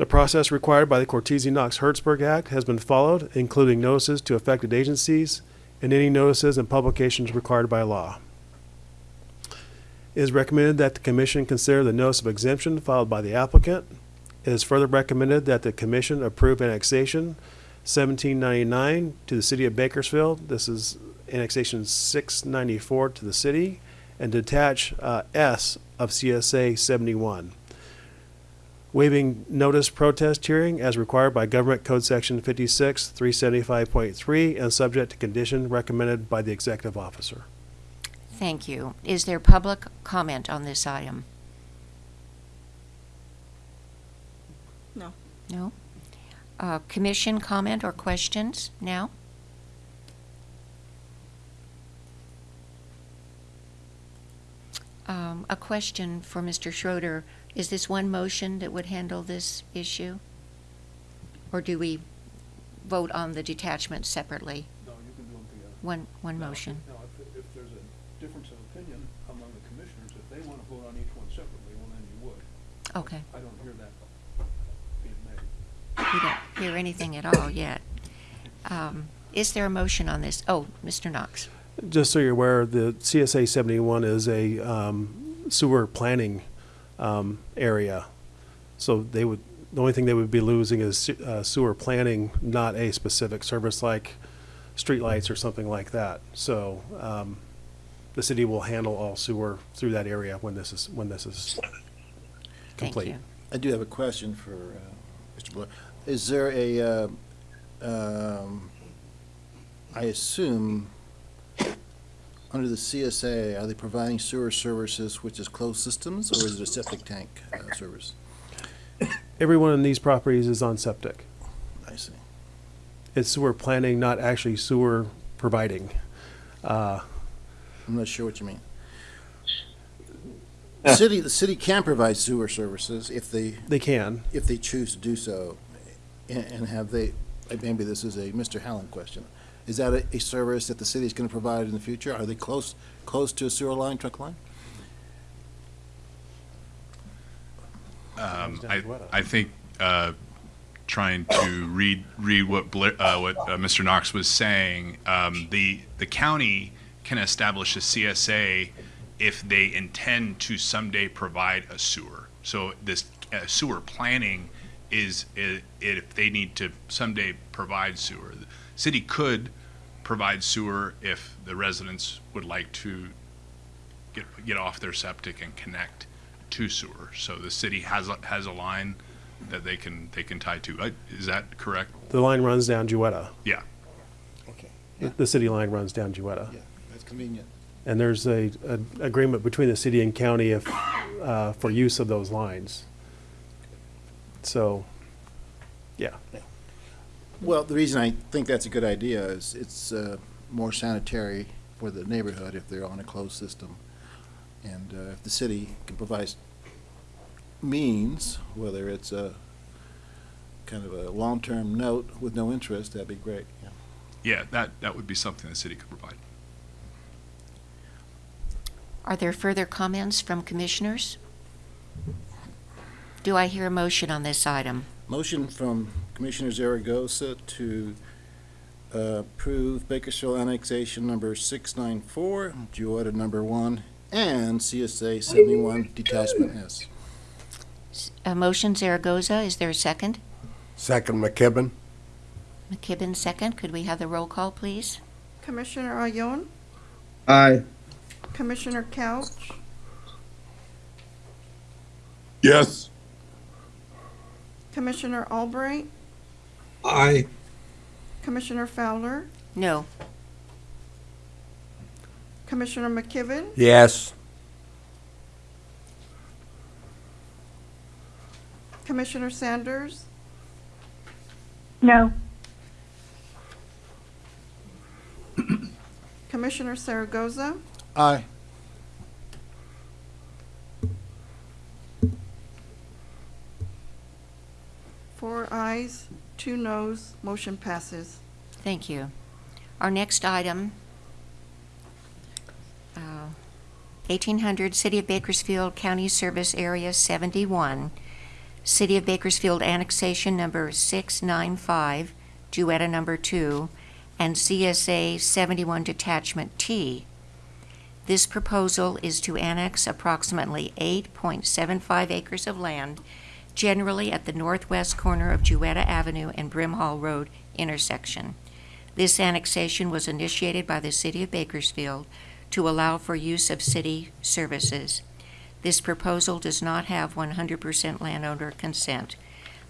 The process required by the Cortese-Knox-Hertzberg Act has been followed, including notices to affected agencies and any notices and publications required by law. It is recommended that the commission consider the notice of exemption filed by the applicant. It is further recommended that the commission approve annexation 1799 to the city of Bakersfield. This is annexation 694 to the city, and detach uh, S of CSA 71 waiving notice protest hearing as required by Government Code Section 56, 375.3, and subject to condition recommended by the executive officer. Thank you. Is there public comment on this item? No. No? Uh, Commission comment or questions now? Um, A question for Mr. Schroeder. Is this one motion that would handle this issue? Or do we vote on the detachment separately? No, you can do them together. One, one Now, motion? Now, if, if there's a difference of opinion among the commissioners, if they want to vote on each one separately, well, then you would. Okay. I don't hear that being made. We don't hear anything at all yet. Um, Is there a motion on this? Oh, Mr. Knox. Just so you're aware, the CSA 71 is a um, sewer planning um, area. So they would, the only thing they would be losing is uh, sewer planning, not a specific service like streetlights or something like that. So um, the city will handle all sewer through that area when this is, when this is Thank complete. you. I do have a question for uh, Mr. Blair. Is there a, uh, um, I assume, under the CSA, are they providing sewer services which is closed systems, or is it a septic tank uh, service? Every one of these properties is on septic. I see. It's sewer planning, not actually sewer providing. Uh, I'm not sure what you mean. The city, the city can provide sewer services if they, They can. if they choose to do so. And, and have they, uh, maybe this is a Mr. Hallen question. Is that a, a service that the city is gonna provide in the future? Are they close, close to a sewer line, truck line? Um, I. I think, uh, trying to read, read what Blair, uh, what, uh, Mr. Knox was saying, um, the, the county can establish a CSA if they intend to someday provide a sewer. So this uh, sewer planning is, i- if they need to someday provide sewer. The City could provide sewer if the residents would like to get, get off their septic and connect to sewer. So the city has, a has a line that they can, they can tie to. Uh, Is that correct? The line runs down Jewetta. Yeah. Okay. The- The city line runs down Jewetta. Yeah, that's convenient. And there's a, a agreement between the city and county if, uh, for use of those lines. So, yeah. Well, the reason I think that's a good idea is it's uh, more sanitary for the neighborhood if they're on a closed system. And uh, if the city can provide means, whether it's a kind of a long-term note with no interest, that'd be great. yeah. Yeah, that, that would be something the city could provide. Are there further comments from commissioners? Do I hear a motion on this item? Motion from Commissioner Zaragoza to uh, approve Bakersfield annexation number 694, Jewetta number one, and CSA 71 detachment S. A motion Zaragoza, is there a second? Second McKibben. McKibben, second. Could we have the roll call, please? Commissioner Ayon, Aye. Commissioner Couch, Yes. Commissioner Albright, Aye. Commissioner Fowler, No. Commissioner McKibben, Yes. Commissioner Sanders, No. Commissioner Zaragoza, Aye. four ayes, two noes, motion passes. Thank you. Our next item, uh, 1800 City of Bakersfield County Service Area 71, City of Bakersfield Annexation Number 695, Jewetta Number 2, and CSA 71 Detachment T. This proposal is to annex approximately 8.75 acres of land, generally at the northwest corner of Jewetta Avenue and Brimhall Road intersection. This annexation was initiated by the City of Bakersfield to allow for use of city services. This proposal does not have 100% landowner consent.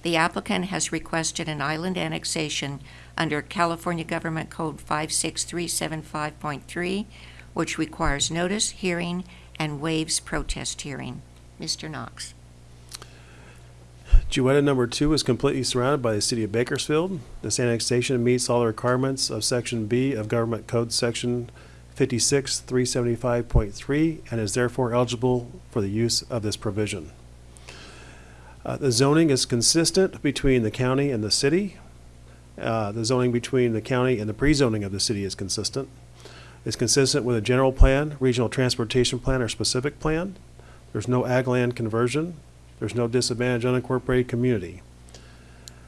The applicant has requested an island annexation under California Government Code 56375.3, which requires notice, hearing, and waives protest hearing. Mr. Knox. Jewetta number two is completely surrounded by the city of Bakersfield. This annexation meets all the requirements of Section B of Government Code Section fifty-six, three seventy-five point three, and is therefore eligible for the use of this provision. Uh, the zoning is consistent between the county and the city. Uh, the zoning between the county and the pre-zoning of the city is consistent. It's consistent with a general plan, regional transportation plan, or specific plan. There's no ag land conversion. There's no disadvantage unincorporated community.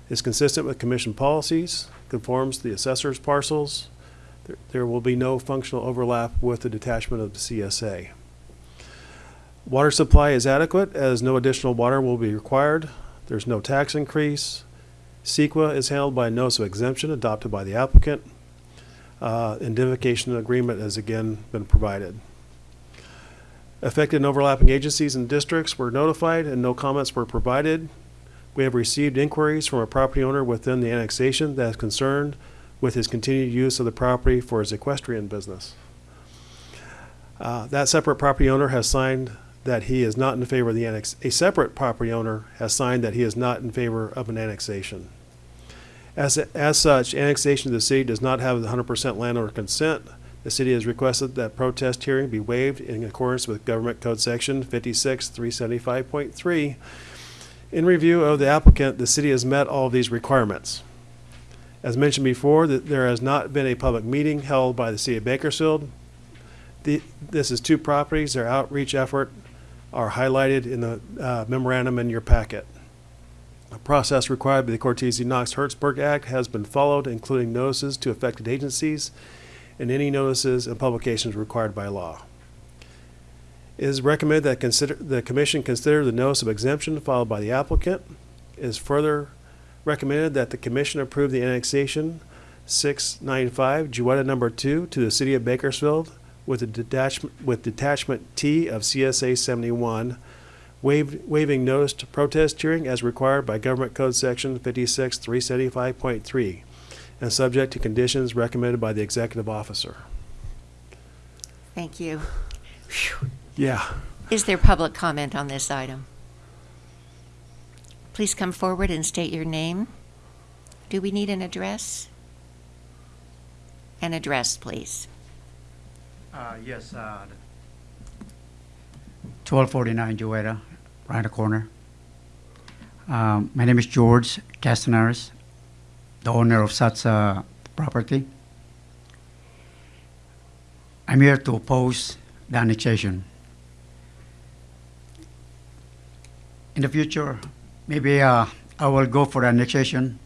Is consistent with commission policies, conforms to the assessor's parcels. There- There will be no functional overlap with the detachment of the CSA. Water supply is adequate as no additional water will be required. There's no tax increase. CEQA is handled by a notice of exemption adopted by the applicant. Uh, Indemnification agreement has again been provided. Affected and overlapping agencies and districts were notified and no comments were provided. We have received inquiries from a property owner within the annexation that is concerned with his continued use of the property for his equestrian business. Uh, That separate property owner has signed that he is not in favor of the annex, a separate property owner has signed that he is not in favor of an annexation. As, as such, annexation to the city does not have the hundred percent landowner consent. The city has requested that protest hearing be waived in accordance with Government Code Section fifty-six, three seventy-five point three. In review of the applicant, the city has met all of these requirements. As mentioned before, that there has not been a public meeting held by the city of Bakersfield. The, this is two properties, their outreach effort are highlighted in the uh, memorandum in your packet. A process required by the Cortese Knox Hertzberg Act has been followed, including notices to affected agencies and any notices and publications required by law. It is recommended that consider, the Commission consider the notice of exemption filed by the applicant. It is further recommended that the Commission approve the annexation 695 Jewetta number 2 to the City of Bakersfield with, detachment, with detachment T of CSA 71 waived, waiving notice to protest hearing as required by Government Code Section 56375.3 and subject to conditions recommended by the executive officer. Thank you. Yeah. Is there public comment on this item? Please come forward and state your name. Do we need an address? An address, please. Uh, yes, uh, 1249 Jewetta, right the corner. Um, my name is George Castaneras, the owner of such a property. I'm here to oppose the annexation. In the future, maybe uh, I will go for annexation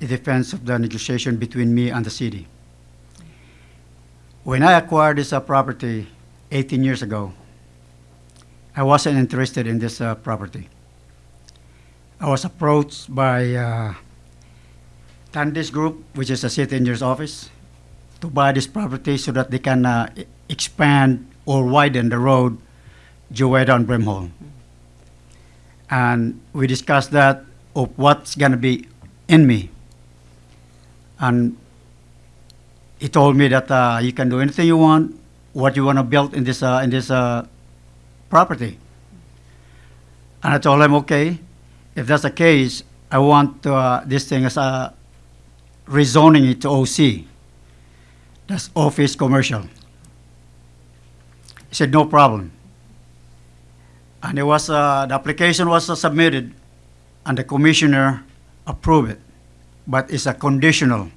in defense of the negotiation between me and the city. When I acquired this uh, property 18 years ago, I wasn't interested in this uh, property. I was approached by uh, Tandis Group, which is a city engineer's office, to buy this property so that they can uh, expand or widen the road Jewetta and Brimhall. And we discussed that of what's going to be in me. And he told me that uh, you can do anything you want, what you want to build in this uh, in this uh, property. And I told him, okay, if that's the case, I want uh, this thing as a rezoning it to OC. That's office commercial. He said, no problem. And it was uh, the application was uh, submitted, and the commissioner approved it, but it's a conditional.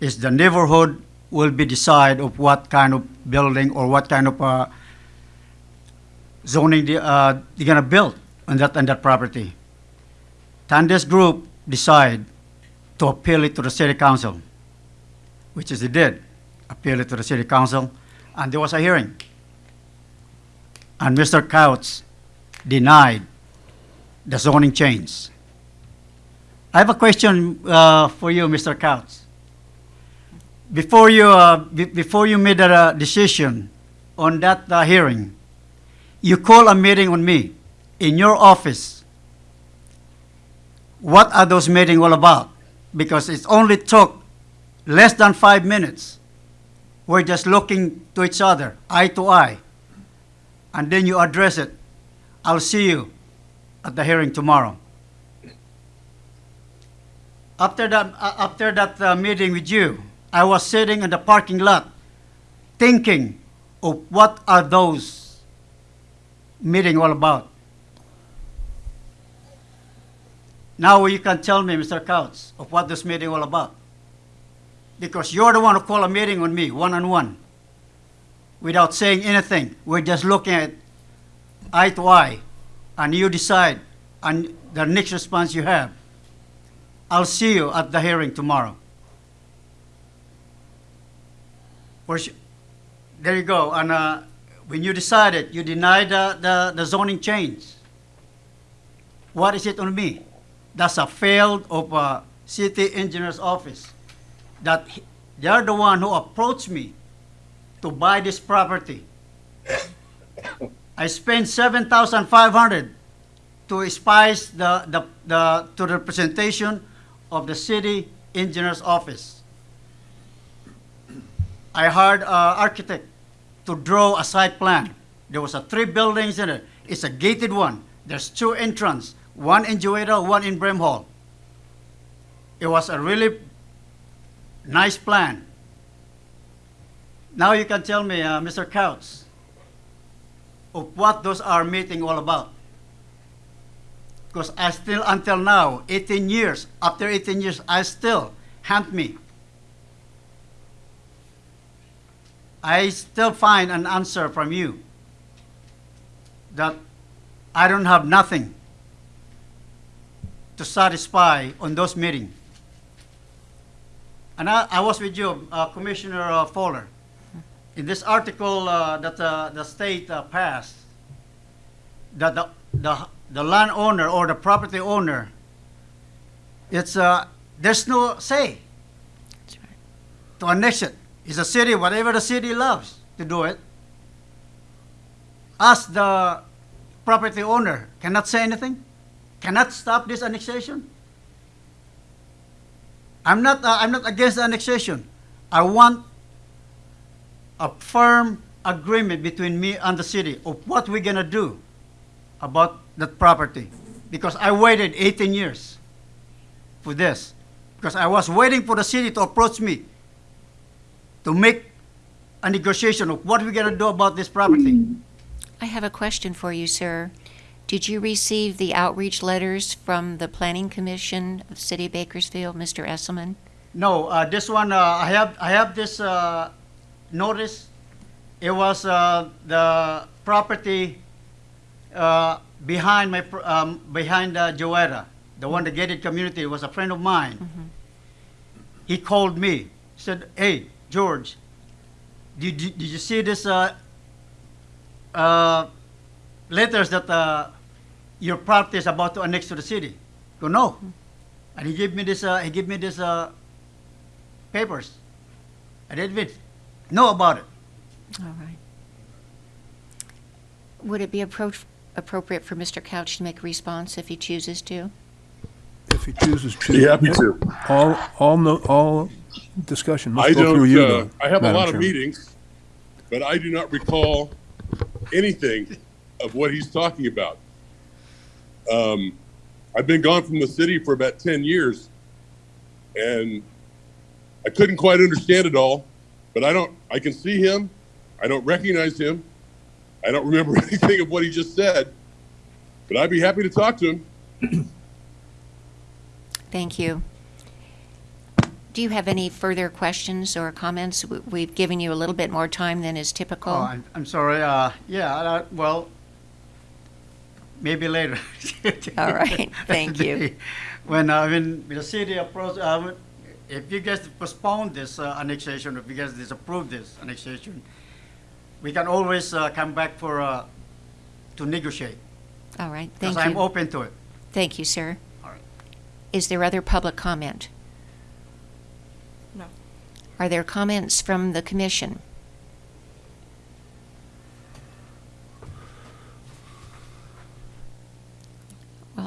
It's the neighborhood will be decide of what kind of building or what kind of uh, zoning they, uh, they're gonna build on that on that property. Tandes Group decide to appeal it to the city council, which is they did, appeal it to the city council, and there was a hearing. And Mr. Couch denied the zoning change. I have a question uh, for you, Mr. Couch. Before you, uh, be- before you made a uh, decision on that uh, hearing, you called a meeting on me in your office. What are those meetings all about? Because it only took less than five minutes. We're just looking to each other, eye to eye. And then you address it. I'll see you at the hearing tomorrow. After that, uh, after that uh, meeting with you, I was sitting in the parking lot thinking of what are those meeting all about. Now you can tell me, Mr. Couch, of what this meeting all about. Because you're the one who called a meeting on me, one-on-one, without saying anything. We're just looking at eye to eye, and you decide and the next response you have. I'll see you at the hearing tomorrow. There you go. And uh, when you decided, you denied the, the, the zoning change. What is it on me? That's a field of a city engineer's office. That he- they are the one who approached me to buy this property. I spent seven thousand five hundred to spice the, the, the, to the presentation of the city engineer's office. I hired an architect to draw a site plan. There was a three buildings in it. It's a gated one. There's two entrance, one in Jewetta, one in Brimhall. It was a really nice plan. Now you can tell me, uh, Mr. Couch, of what those are meeting all about. Because I still, until now, 18 years, after 18 years, I still hunt me. I still find an answer from you that I don't have nothing to satisfy on those meetings. And I, I was with you, uh, Commissioner uh, Fowler. In this article uh, that uh, the state uh, passed, that the, the, the landowner or the property owner, it's, uh, there's no say to annex it. It's a city, whatever the city loves to do it. Us, the property owner, cannot say anything, cannot stop this annexation. I'm not, uh, I'm not against annexation. I want a firm agreement between me and the city of what we're gonna do about that property. Because I waited 18 years for this. Because I was waiting for the city to approach me to make a negotiation of what we're gonna do about this property. I have a question for you, sir. Did you receive the outreach letters from the Planning Commission of the City of Bakersfield, Mr. Esselman? No, uh, this one, uh, I have, I have this, uh, notice. It was, uh, the property, uh, behind my, um, behind, uh, Jewetta, the one, the gated community, it was a friend of mine. He called me, said, hey, George, did, you- did you see this, uh, uh, letters that, uh, your property is about to annex to the city? Go, no. And he gave me this, uh, he gave me this, uh, papers. I didn't know about it. All right. Would it be appro- appropriate for Mr. Couch to make a response if he chooses to? If he chooses to. Be happy to. All, all, no, all discussion I go through don't, you, uh, though. I have a Madam lot of Chairman. meetings, but I do not recall anything of what he's talking about. Um, I've been gone from the city for about ten years, and I couldn't quite understand it all, but I don't, I can see him, I don't recognize him, I don't remember anything of what he just said, but I'd be happy to talk to him. Thank you. Do you have any further questions or comments? We- We've given you a little bit more time than is typical. Oh, I'm, I'm sorry. Uh, yeah, uh, well, maybe later. All right, thank you. When, uh, when the city approached, uh, if you guys postpone this uh, annexation, if you guys disapprove this annexation, we can always uh, come back for, uh, to negotiate. All right, thank you. Because I'm open to it. Thank you, sir. All right. Is there other public comment? No. Are there comments from the commission?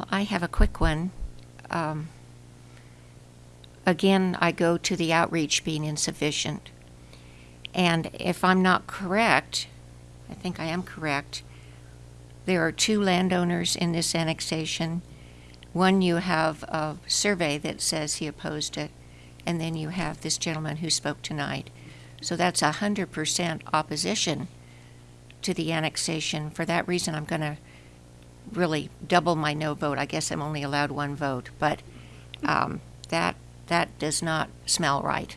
I have a quick one. Um, Again, I go to the outreach being insufficient. And if I'm not correct, I think I am correct, there are two landowners in this annexation. One, you have a survey that says he opposed it, and then you have this gentleman who spoke tonight. So that's a hundred percent opposition to the annexation. For that reason, I'm gonna really double my no vote. I guess I'm only allowed one vote, but, um, that, that does not smell right.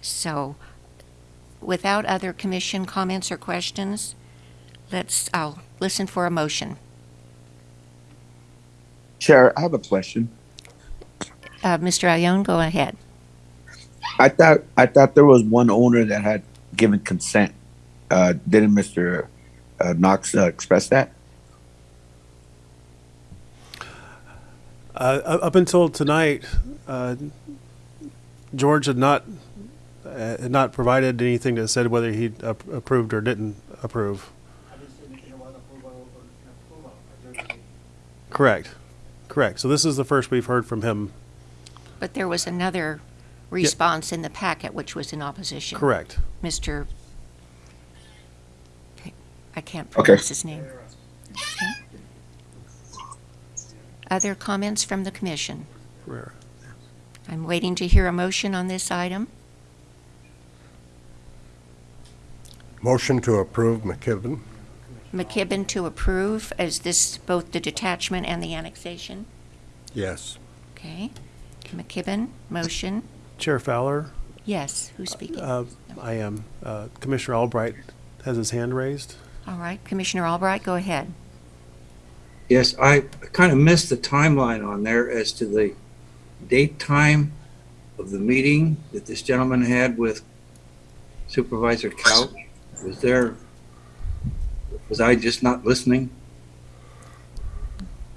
So, without other commission comments or questions, let's, I'll listen for a motion. Chair, I have a question. Uh, Mr. Ione, go ahead. I thought I thought there was one owner that had given consent. Uh, didn't Mr. Uh, Knox uh, express that? Uh, up until tonight, uh, George had not, uh, had not provided anything that said whether he ap- approved or didn't approve. Correct, correct. So this is the first we've heard from him. But there was another response in the packet which was in opposition. Correct. Mr. I can't Okay. pronounce his name. Okay. Other comments from the commission? Ferrera. I'm waiting to hear a motion on this item. Motion to approve McKibben. McKibben to approve, is this both the detachment and the annexation? Yes. Okay. McKibben, motion. Chair Fowler, Yes, who's speaking? uh, I am. Uh, Commissioner Albright has his hand raised. All right, Commissioner Albright, go ahead. Yes, I kind of missed the timeline on there as to the date time of the meeting that this gentleman had with Supervisor Couch. Was there, was I just not listening?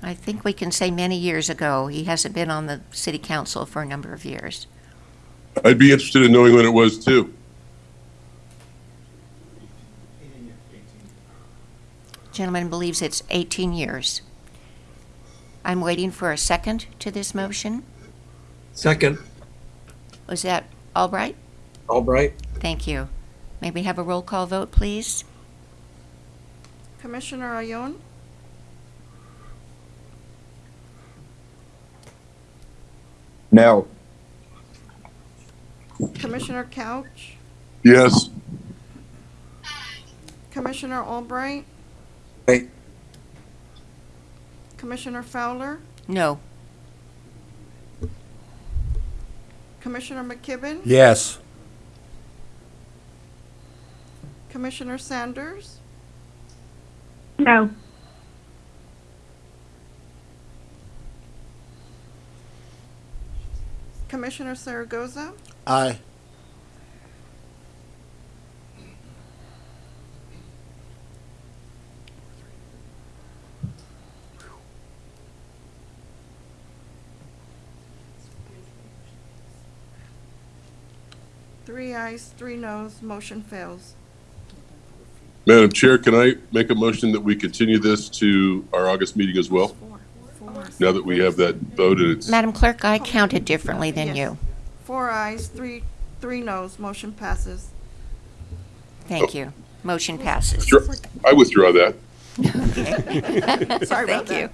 I think we can say many years ago. He hasn't been on the city council for a number of years. I'd be interested in knowing when it was too. Gentleman believes it's 18 years. I'm waiting for a second to this motion. Second, Was that Albright? Albright? Thank you. May we have a roll call vote, please? Commissioner Ayon? No. Commissioner Couch, Yes. Commissioner Albright, Aye. Commissioner Fowler, No. Commissioner McKibben, Yes. Commissioner Sanders, No. Commissioner Zaragoza, Aye. three ayes, three noes, motion fails. Madam Chair, can I make a motion that we continue this to our August meeting as well? Now that we have that vote and it's, Madam Clerk, I counted differently than Yes. you. Four ayes, three, three noes, motion passes. Thank oh. you. Motion passes. I withdraw that. Sorry about Thank you. that.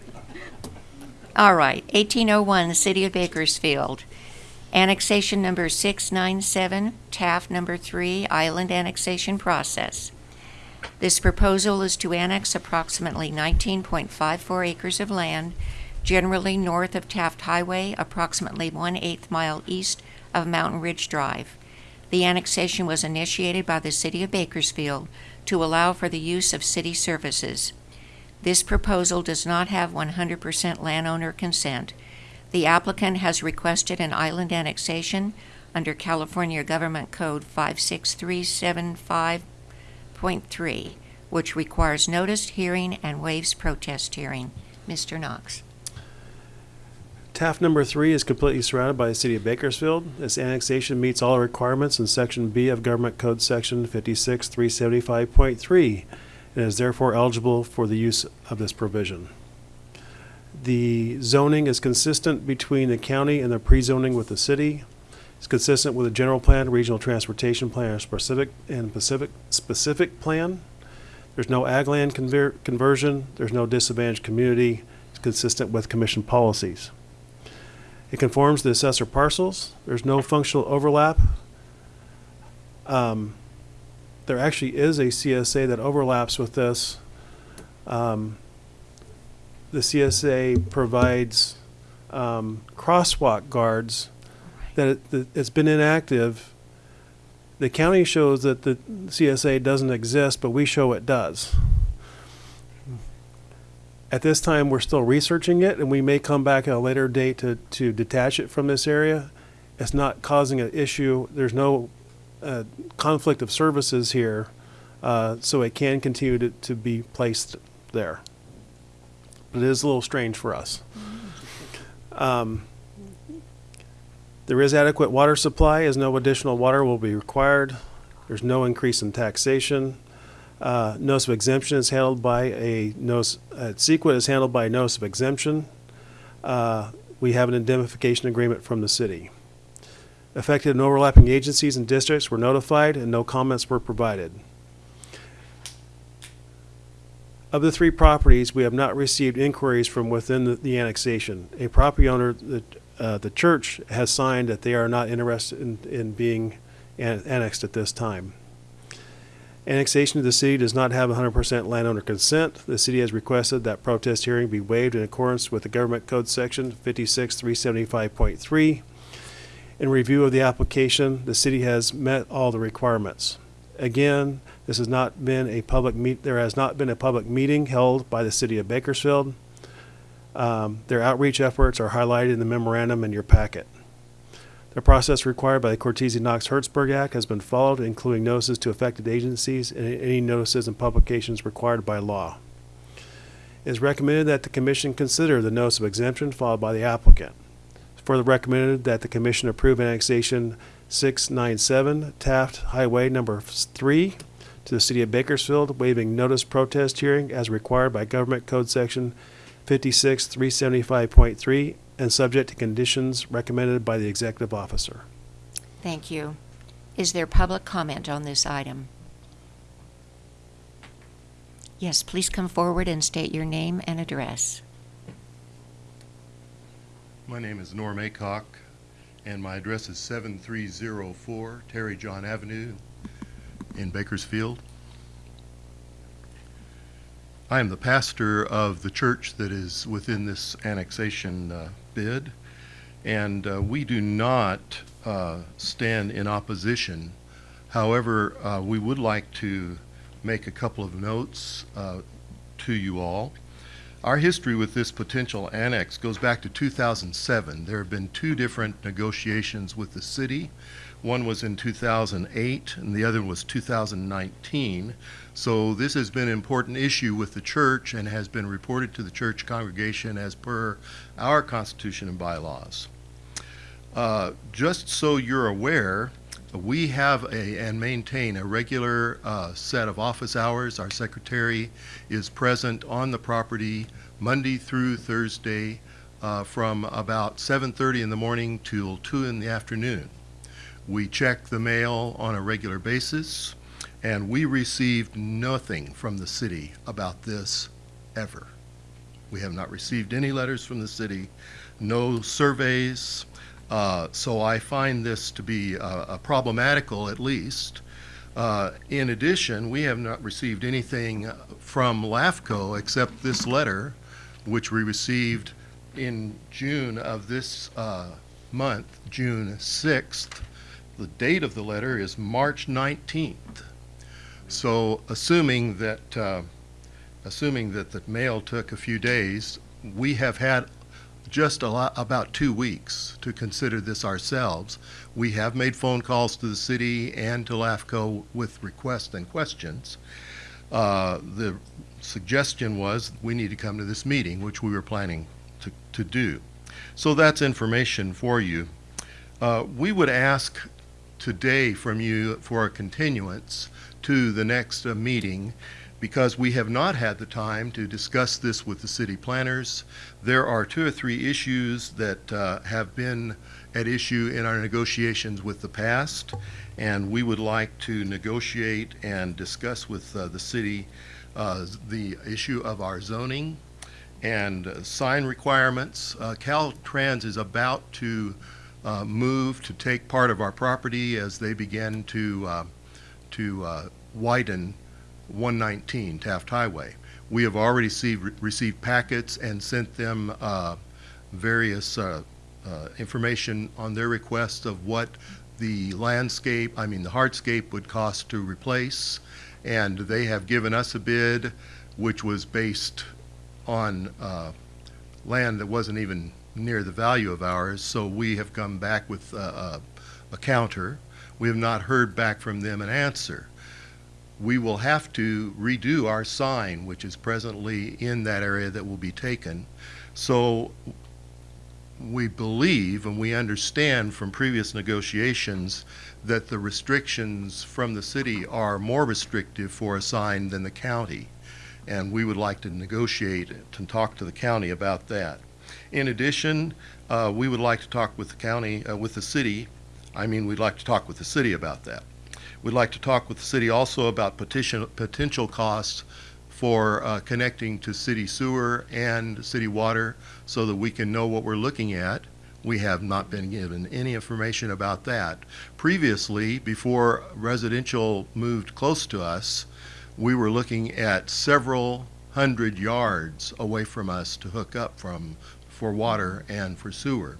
All right, 1801, City of Bakersfield. Annexation number 697, Taft number 3, Island Annexation Process. This proposal is to annex approximately 19.54 acres of land, generally north of Taft Highway, approximately one-eighth mile east of Mountain Ridge Drive. The annexation was initiated by the City of Bakersfield to allow for the use of city services. This proposal does not have 100% landowner consent. The applicant has requested an island annexation under California Government Code 56375.3, which requires notice, hearing, and waives protest hearing. Mr. Knox. Taft number three is completely surrounded by the city of Bakersfield. This annexation meets all requirements in section B of Government Code Section fifty-six three seventy-five point three, and is therefore eligible for the use of this provision. The zoning is consistent between the county and the pre-zoning with the city. It's consistent with the general plan, regional transportation plan, and specific, and Pacific, specific plan. There's no ag land conver- conversion, there's no disadvantaged community, it's consistent with commission policies. It conforms to assessor parcels. There's no functional overlap. Um, there actually is a CSA that overlaps with this. Um, the CSA provides um, crosswalk guards that, it, that it's been inactive. The county shows that the CSA doesn't exist, but we show it does. At this time, we're still researching it, and we may come back at a later date to, to detach it from this area. It's not causing an issue. There's no uh, conflict of services here, uh, so it can continue to, to be placed there. But it is a little strange for us. Um, there is adequate water supply, as no additional water will be required. There's no increase in taxation. Uh, notice of exemption is handled by a notice, uh, CEQA is handled by a notice of exemption. Uh, we have an indemnification agreement from the city. Affected and overlapping agencies and districts were notified and no comments were provided. Of the three properties, we have not received inquiries from within the, the annexation. A property owner, the, uh, the church has signed that they are not interested in, in being an- annexed at this time. Annexation to the city does not have 100% landowner consent. The city has requested that protest hearing be waived in accordance with the Government Code Section 56375.3. In review of the application, the city has met all the requirements. Again, this has not been a public meet, there has not been a public meeting held by the city of Bakersfield. Um, Their outreach efforts are highlighted in the memorandum in your packet. The process required by the Cortese Knox Hertzberg Act has been followed, including notices to affected agencies and any notices and publications required by law. It is recommended that the commission consider the notice of exemption filed by the applicant. It's further recommended that the commission approve annexation 697 Taft Highway number 3 to the city of Bakersfield, waiving notice protest hearing as required by Government Code Section 56375.3 and subject to conditions recommended by the executive officer. Thank you. Is there public comment on this item? Yes, please come forward and state your name and address. My name is Norm Acock, and my address is 7304 Terry John Avenue in Bakersfield. I am the pastor of the church that is within this annexation uh, bid, and uh, we do not uh, stand in opposition. However, uh, we would like to make a couple of notes uh, to you all. Our history with this potential annex goes back to 2007. There have been two different negotiations with the city. One was in 2008 and the other was 2019. So this has been an important issue with the church and has been reported to the church congregation as per our constitution and bylaws. Uh, just so you're aware, we have a and maintain a regular uh, set of office hours. Our secretary is present on the property Monday through Thursday uh, from about 7:30 in the morning till 2 in the afternoon. We check the mail on a regular basis, and we received nothing from the city about this ever. We have not received any letters from the city, no surveys. Uh, so I find this to be uh, problematical at least. Uh, in addition, we have not received anything from LAFCO except this letter, which we received in June of this uh, month, June 6th. The date of the letter is March 19th. So assuming that, uh, assuming that the mail took a few days, we have had just a lot, about two weeks to consider this ourselves. We have made phone calls to the city and to LAFCO with requests and questions. Uh, the suggestion was we need to come to this meeting, which we were planning to, to do. So that's information for you. Uh, we would ask today from you for a continuance to the next uh, meeting because we have not had the time to discuss this with the city planners. There are two or three issues that uh, have been at issue in our negotiations with the past, and we would like to negotiate and discuss with uh, the city uh, the issue of our zoning and uh, sign requirements. Uh, Caltrans is about to uh, move to take part of our property as they begin to uh, to uh, widen 119 Taft Highway. We have already received, received packets and sent them uh, various uh, information on their request of what the landscape, I mean the hardscape would cost to replace. And they have given us a bid which was based on land that wasn't even near the value of ours, so we have come back with a a counter. We have not heard back from them an answer. We will have to redo our sign, which is presently in that area that will be taken. So we believe and we understand from previous negotiations that the restrictions from the city are more restrictive for a sign than the county. And we would like to negotiate and talk to the county about that. In addition, uh, we would like to talk with the county, uh, with the city. I mean, we'd like to talk with the city about that. We'd like to talk with the city also about potential, potential costs for uh, connecting to city sewer and city water so that we can know what we're looking at. We have not been given any information about that. Previously, before residential moved close to us, we were looking at several hundred yards away from us to hook up from for water and for sewer.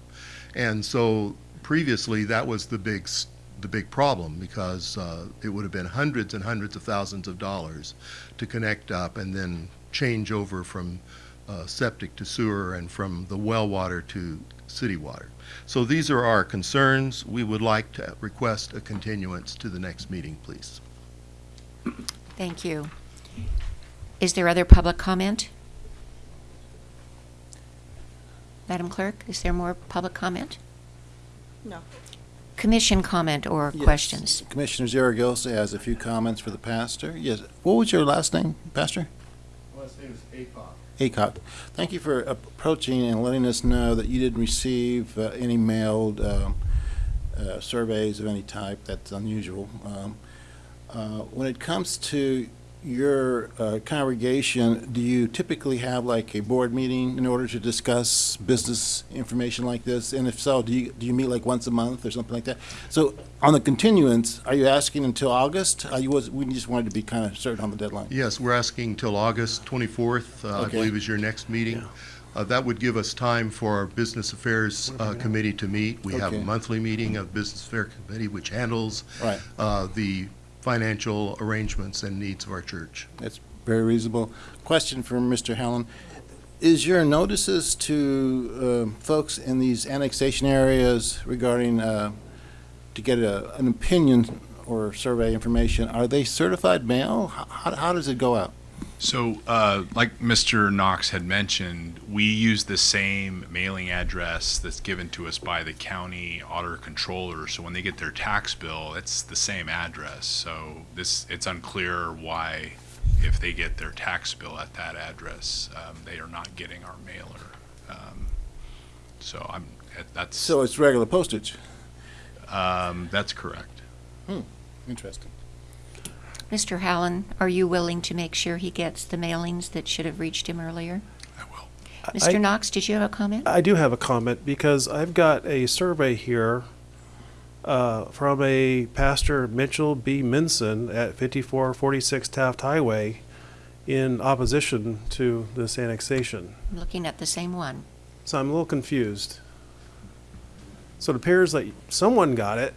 And so previously that was the big the big problem because uh, it would have been hundreds and hundreds of thousands of dollars to connect up and then change over from uh, septic to sewer and from the well water to city water. So these are our concerns. We would like to request a continuance to the next meeting, please. Thank you. Is there other public comment? Madam Clerk, is there more public comment? No. Commission comment or Yes. questions? Commissioner Zaragoza has a few comments for the pastor. Yes, what was your last name, Pastor? My last name is Acock. Acock. Thank you for approaching and letting us know that you didn't receive uh, any mailed um, uh, surveys of any type. That's unusual. Um, uh, When it comes to your uh, congregation, do you typically have like a board meeting in order to discuss business information like this? And if so, do you, do you meet like once a month or something like that? So on the continuance, are you asking until August? Uh, you was, we just wanted to be kind of certain on the deadline. Yes, we're asking till August 24th, uh, I believe is your next meeting. Uh, That would give us time for our Business Affairs uh, Committee to meet. We have a monthly meeting of Business Affairs Committee, which handles Right. uh, the financial arrangements and needs of our church. That's very reasonable. Question for Mr. Hallen. Is your notices to um, folks in these annexation areas regarding, uh, to get a- an opinion or survey information, are they certified mail? How how does it go out? So, uh, like Mr. Knox had mentioned, we use the same mailing address that's given to us by the county auditor controller. So when they get their tax bill, it's the same address. So this, it's unclear why, if they get their tax bill at that address, um, they are not getting our mailer. Um, So I'm, that's, So it's regular postage? um, that's correct. Hmm, interesting. Mr. Hallen, are you willing to make sure he gets the mailings that should have reached him earlier? I will. Mr. Knox, did you have a comment? I do have a comment because I've got a survey here uh, from a pastor Mitchell B. Minson at 5446 Taft Highway in opposition to this annexation. I'm looking at the same one. So I'm a little confused. So it appears that someone got it.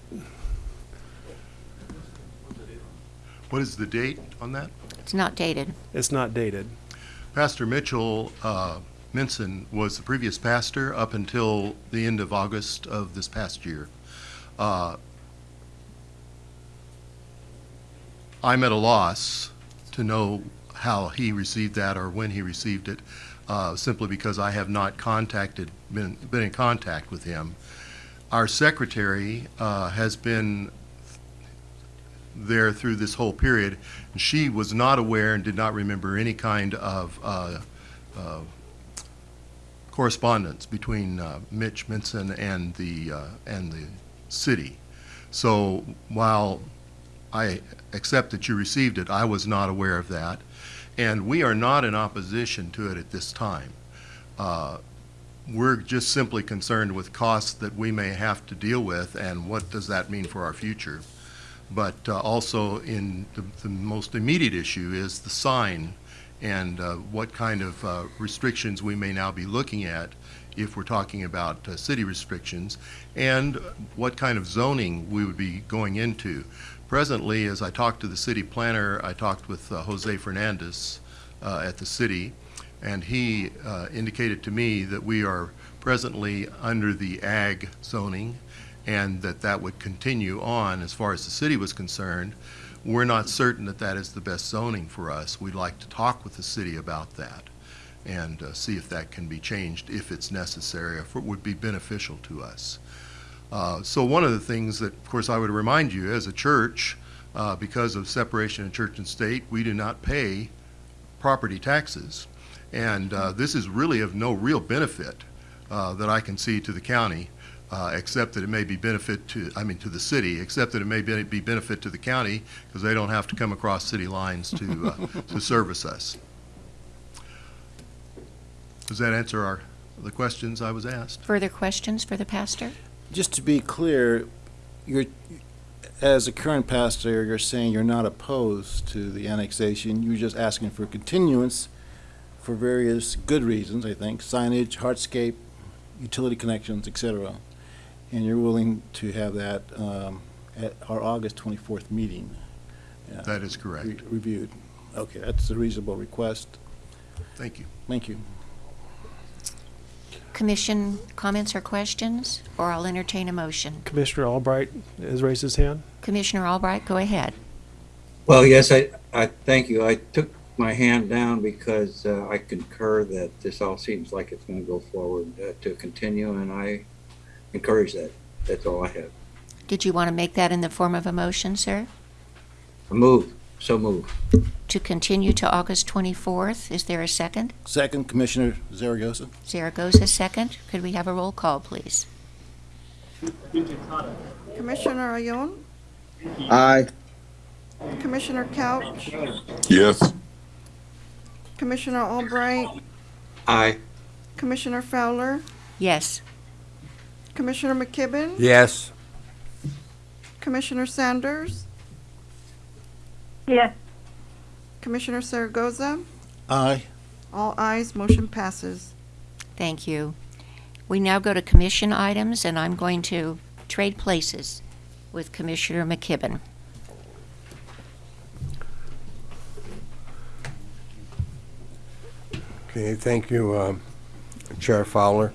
What is the date on that? It's not dated. It's not dated. Pastor Mitchell uh, Minson was the previous pastor up until the end of August of this past year. Uh, I'm at a loss to know how he received that or when he received it, uh, simply because I have not contacted, been, been in contact with him. Our secretary uh, has been there through this whole period. And she was not aware and did not remember any kind of uh, uh, correspondence between uh, Mitch Minson and the uh, and the city. So while I accept that you received it, I was not aware of that, and we are not in opposition to it at this time. Uh, we're just simply concerned with costs that we may have to deal with, and what does that mean for our future? But uh, also in the, the most immediate issue is the sign and uh, what kind of uh, restrictions we may now be looking at if we're talking about uh, city restrictions and what kind of zoning we would be going into. Presently, as I talked to the city planner, I talked with uh, Jose Fernandez uh, at the city. And he indicated to me that we are presently under the ag zoning and that that would continue on as far as the city was concerned. We're not certain that that is the best zoning for us. We'd like to talk with the city about that and uh, see if that can be changed if it's necessary, if it would be beneficial to us. Uh, So one of the things that, of course, I would remind you, as a church, uh, because of separation of church and state, we do not pay property taxes. And uh, this is really of no real benefit uh, that I can see to the county, uh, except that it may be benefit to, I mean, to the city, except that it may be be benefit to the county, because they don't have to come across city lines to, uh, to service us. Does that answer our, the questions I was asked? Further questions for the pastor? Just to be clear, you're, as a current pastor, you're saying you're not opposed to the annexation. You're just asking for continuance for various good reasons, I think, signage, hardscape, utility connections, et cetera. And you're willing to have that um, at our August 24th meeting. uh, That is correct. re- Reviewed. Okay, that's a reasonable request. Thank you. Thank you. Commission comments or questions, or I'll entertain a motion. Commissioner Albright has raised his hand. Commissioner Albright, go ahead. Well, yes, I, I, thank you. I took my hand down because uh, I concur that this all seems like it's going to go forward uh, to continue, and I encourage that. That's all I have. Did you want to make that in the form of a motion, sir? Move, so move. To continue to August 24th, is there a second? Second, Commissioner Zaragoza. Zaragoza, second. Could we have a roll call, please? Commissioner Ayon, Aye. Commissioner Couch, Yes. Commissioner Albright, Aye. Commissioner Fowler, Yes. Commissioner McKibben, Yes. Commissioner Sanders, Yes. Commissioner Zaragoza. Aye. All ayes, motion passes. Thank you. We now go to commission items, and I'm going to trade places with Commissioner McKibben. Okay, thank you, um, Chair Fowler.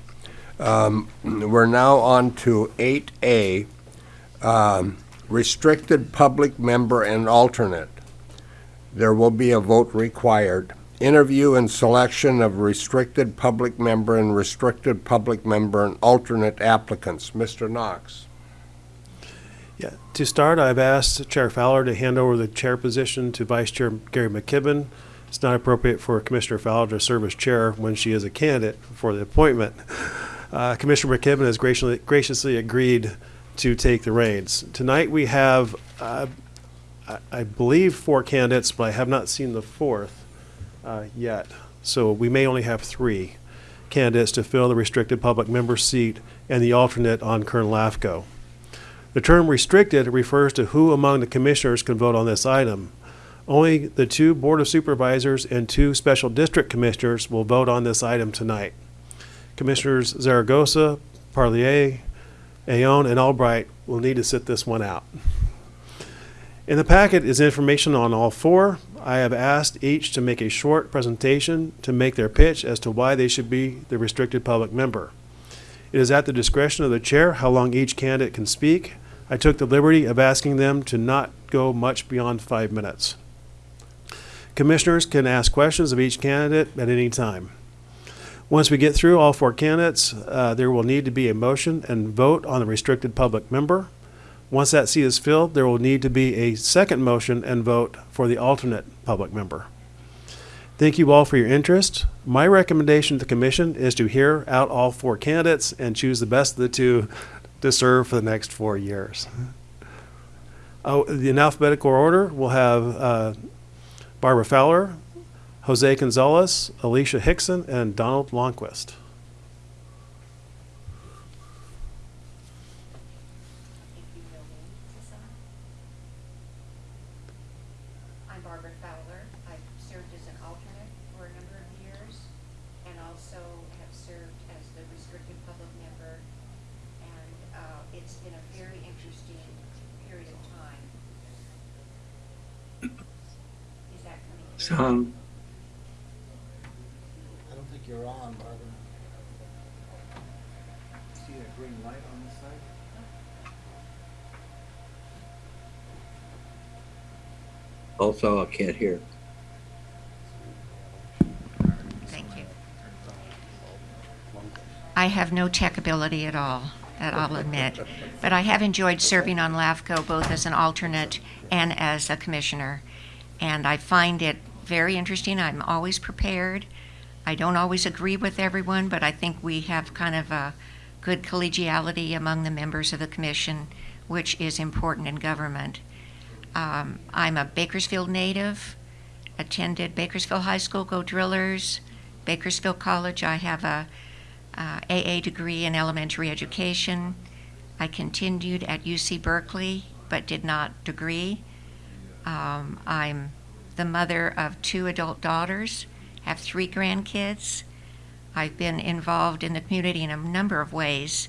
Um, We're now on to 8A, um, restricted public member and alternate. There will be a vote required. Interview and selection of restricted public member and restricted public member and alternate applicants. Mr. Knox. Yeah, to start, I've asked Chair Fowler to hand over the chair position to Vice Chair Gary McKibben. It's not appropriate for Commissioner Fowler to serve as chair when she is a candidate for the appointment. Uh, Commissioner McKibben has graciously, graciously agreed to take the reins. Tonight, we have, uh, I, I believe, four candidates, but I have not seen the fourth uh, yet. So we may only have three candidates to fill the restricted public member seat and the alternate on Kern LAFCO. The term restricted refers to who among the commissioners can vote on this item. Only the two Board of Supervisors and two Special District Commissioners will vote on this item tonight. Commissioners Zaragoza, Parlier, Ayon, and Albright will need to sit this one out. In the packet is information on all four. I have asked each to make a short presentation to make their pitch as to why they should be the restricted public member. It is at the discretion of the chair how long each candidate can speak. I took the liberty of asking them to not go much beyond five minutes. Commissioners can ask questions of each candidate at any time. Once we get through all four candidates, uh, there will need to be a motion and vote on the restricted public member. Once that seat is filled, there will need to be a second motion and vote for the alternate public member. Thank you all for your interest. My recommendation to the commission is to hear out all four candidates and choose the best of the two to serve for the next four years. Oh, in alphabetical order, we'll have uh, Barbara Fowler, Jose Gonzalez, Alicia Hickson, and Donald Longquist. I'm Barbara Fowler. I've served as an alternate for a number of years and also have served as the restricted public member. And uh, it's been a very interesting period of time. Is that coming? through? Sound, you're on, Barbara. See a green light on this side? Also, I can't hear. Thank you. I have no tech ability at all, that I'll admit. But I have enjoyed serving on LAFCO both as an alternate and as a commissioner. And I find it very interesting. I'm always prepared. I don't always agree with everyone, but I think we have kind of a good collegiality among the members of the commission, which is important in government. Um, I'm a Bakersfield native, attended Bakersfield High School, Go Drillers, Bakersfield College. I have a uh, AA degree in elementary education. I continued at UC Berkeley, but did not degree. Um, I'm the mother of two adult daughters, have three grandkids. I've been involved in the community in a number of ways,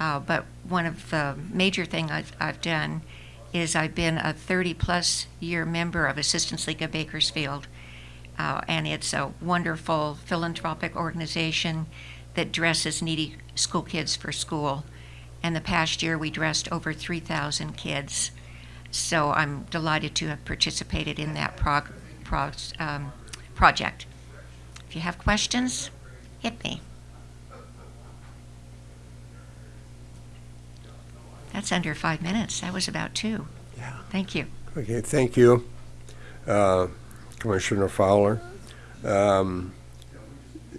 uh, but one of the major things I've, I've done is I've been a 30 plus year member of Assistance League of Bakersfield. Uh, and it's a wonderful philanthropic organization that dresses needy school kids for school. And the past year we dressed over 3,000 kids. So I'm delighted to have participated in that prog- prog- um, project. If you have questions, hit me. That's under five minutes. That was about two. Yeah. Thank you. Okay, thank you, uh, Commissioner Fowler. Um,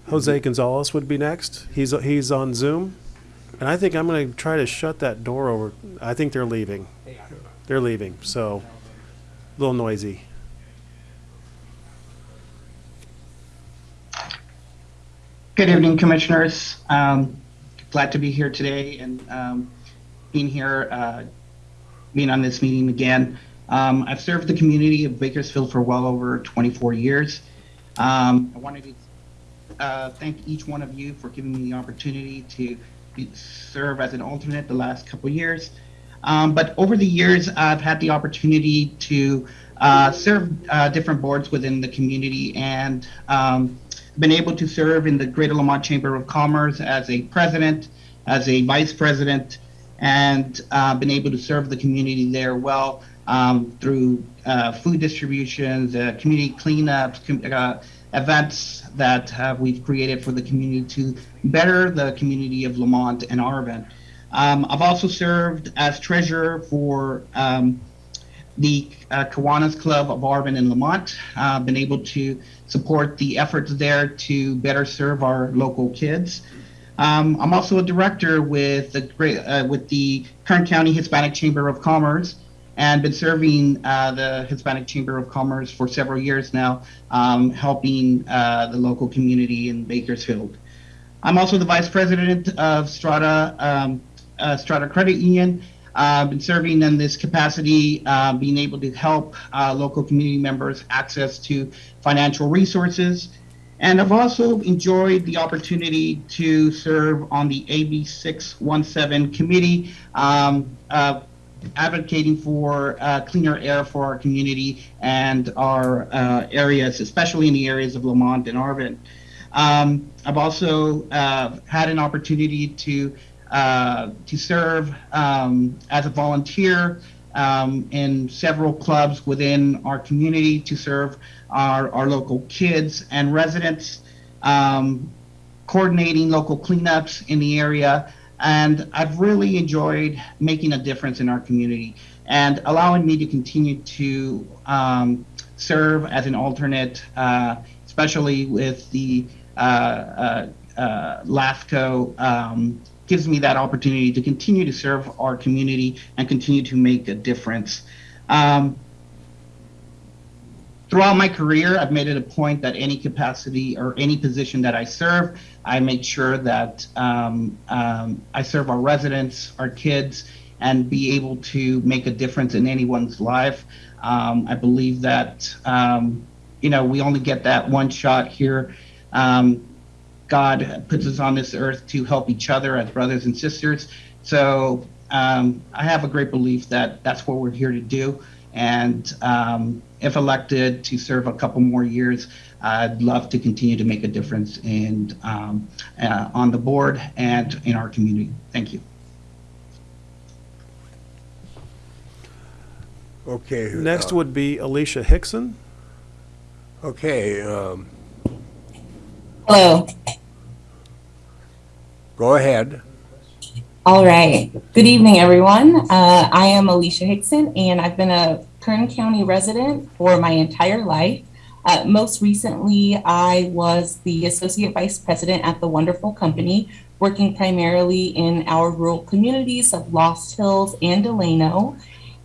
Jose Gonzalez would be next. He's he's on Zoom, and I think I'm going to try to shut that door over. I think they're leaving. They're leaving, so a little noisy. Good evening, Commissioners. Um, glad to be here today and um, being here, uh, being on this meeting again. Um, I've served the community of Bakersfield for well over 24 years. Um, I wanted to uh, thank each one of you for giving me the opportunity to be, serve as an alternate the last couple years. Um, but over the years, I've had the opportunity to uh, serve uh, different boards within the community and um, been able to serve in the Greater Lamont Chamber of Commerce as a president, as a vice president, and uh, been able to serve the community there well um, through uh, food distributions, uh, community cleanups, com- uh, events that we've created for the community to better the community of Lamont and Arvin. Um, I've also served as treasurer for um, the uh, Kiwanis Club of Arvin and Lamont. Uh, been able to support the efforts there to better serve our local kids. Um, I'm also a director with the great uh, with the Kern County Hispanic Chamber of Commerce, and been serving uh, the Hispanic Chamber of Commerce for several years now, um, helping uh, the local community in Bakersfield. I'm also the vice president of Strata um, uh, Strata Credit Union. I've been serving in this capacity, uh, being able to help uh, local community members access to financial resources. And I've also enjoyed the opportunity to serve on the AB 617 committee, um, uh, advocating for uh, cleaner air for our community and our uh, areas, especially in the areas of Lamont and Arvin. Um, I've also uh, had an opportunity to uh, to serve um, as a volunteer um, in several clubs within our community to serve our, our local kids and residents, um, coordinating local cleanups in the area. And I've really enjoyed making a difference in our community and allowing me to continue to um, serve as an alternate, uh, especially with the uh, uh, uh, LAFCO um, gives me that opportunity to continue to serve our community and continue to make a difference. Um, throughout my career, I've made it a point that any capacity or any position that I serve, I make sure that um, um, I serve our residents, our kids, and be able to make a difference in anyone's life. Um, I believe that, um, you know, we only get that one shot here. Um, God puts us on this earth to help each other as brothers and sisters. So um, I have a great belief that that's what we're here to do. And um, if elected to serve a couple more years, I'd love to continue to make a difference in, um, uh, on the board and in our community. Thank you. Okay. Next uh, would be Alicia Hickson. Okay, um, Hello. go ahead. All right. Good evening, everyone. Uh, I am Alicia Hickson, and I've been a Kern County resident for my entire life. Uh, most recently, I was the Associate Vice President at the Wonderful Company, working primarily in our rural communities of Lost Hills and Delano.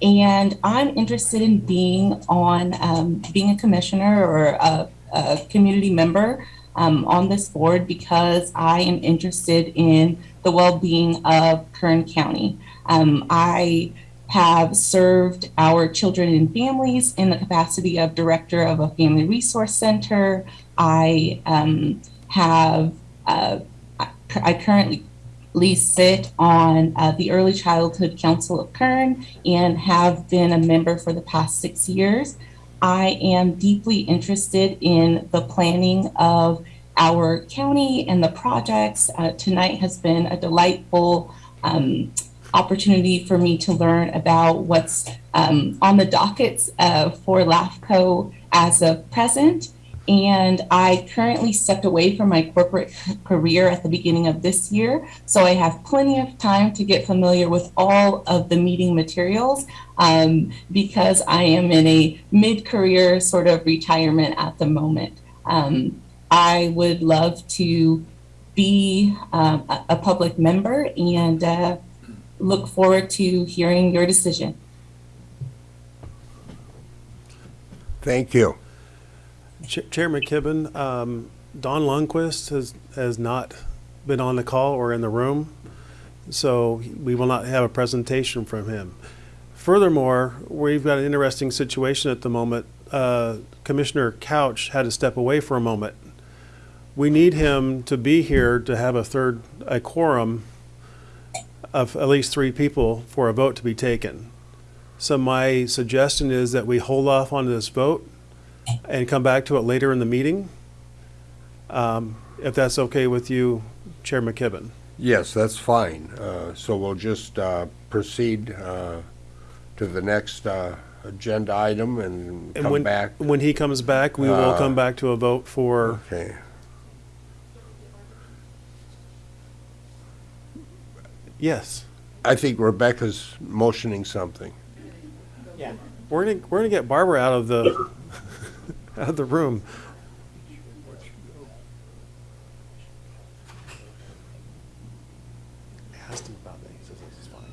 And I'm interested in being on, um, being a commissioner or a, a community member um, on this board because I am interested in the well-being of Kern County. Um, I have served our children and families in the capacity of director of a family resource center. I um, have, uh, I currently sit on uh, the Early Childhood Council of Kern and have been a member for the past six years. I am deeply interested in the planning of our county and the projects. Uh, tonight has been a delightful um, opportunity for me to learn about what's um, on the dockets uh, for LAFCO as of present. And I currently stepped away from my corporate career at the beginning of this year. So I have plenty of time to get familiar with all of the meeting materials um, because I am in a mid career sort of retirement at the moment. Um, I would love to be um, a, public member and uh, look forward to hearing your decision. Thank you. Ch- Chair McKibben, um, Don Lundquist has, has not been on the call or in the room, so we will not have a presentation from him. Furthermore, we've got an interesting situation at the moment. Uh, Commissioner Couch had to step away for a moment. We need him to be here to have a third, a quorum of at least three people for a vote to be taken. So my suggestion is that we hold off on this vote and come back to it later in the meeting, um, if that's okay with you, Chair McKibben. Yes, that's fine. Uh, So we'll just uh, proceed uh, to the next uh, agenda item and And come when, back. when he comes back, we will Uh, come back to a vote for, Okay. yes. I think Rebecca's motioning something. Yeah. We're gonna, we're gonna get Barbara out of the, out of the room. I asked him about that, he says this is fine.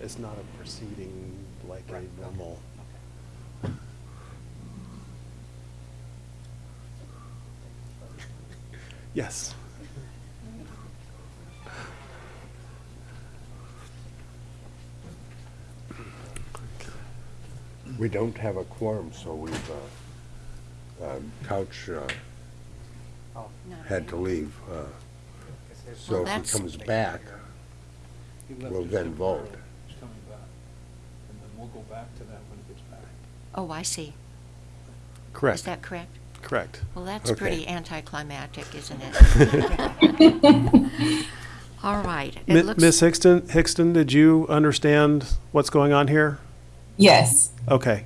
It's not a proceeding like a normal. Yes. We don't have a quorum, so we've, uh, uh, Couch uh, had to leave. uh, So Well, if that's- he comes back, we'll then vote. He's coming back. And then we'll go back to that when he gets back. Oh, I see. Correct. Is that correct? Correct. Well, that's Okay. pretty anticlimactic, isn't it? All right. It Mi- looks- Ms. Hickston, Hickston, did you understand what's going on here? Yes. Okay.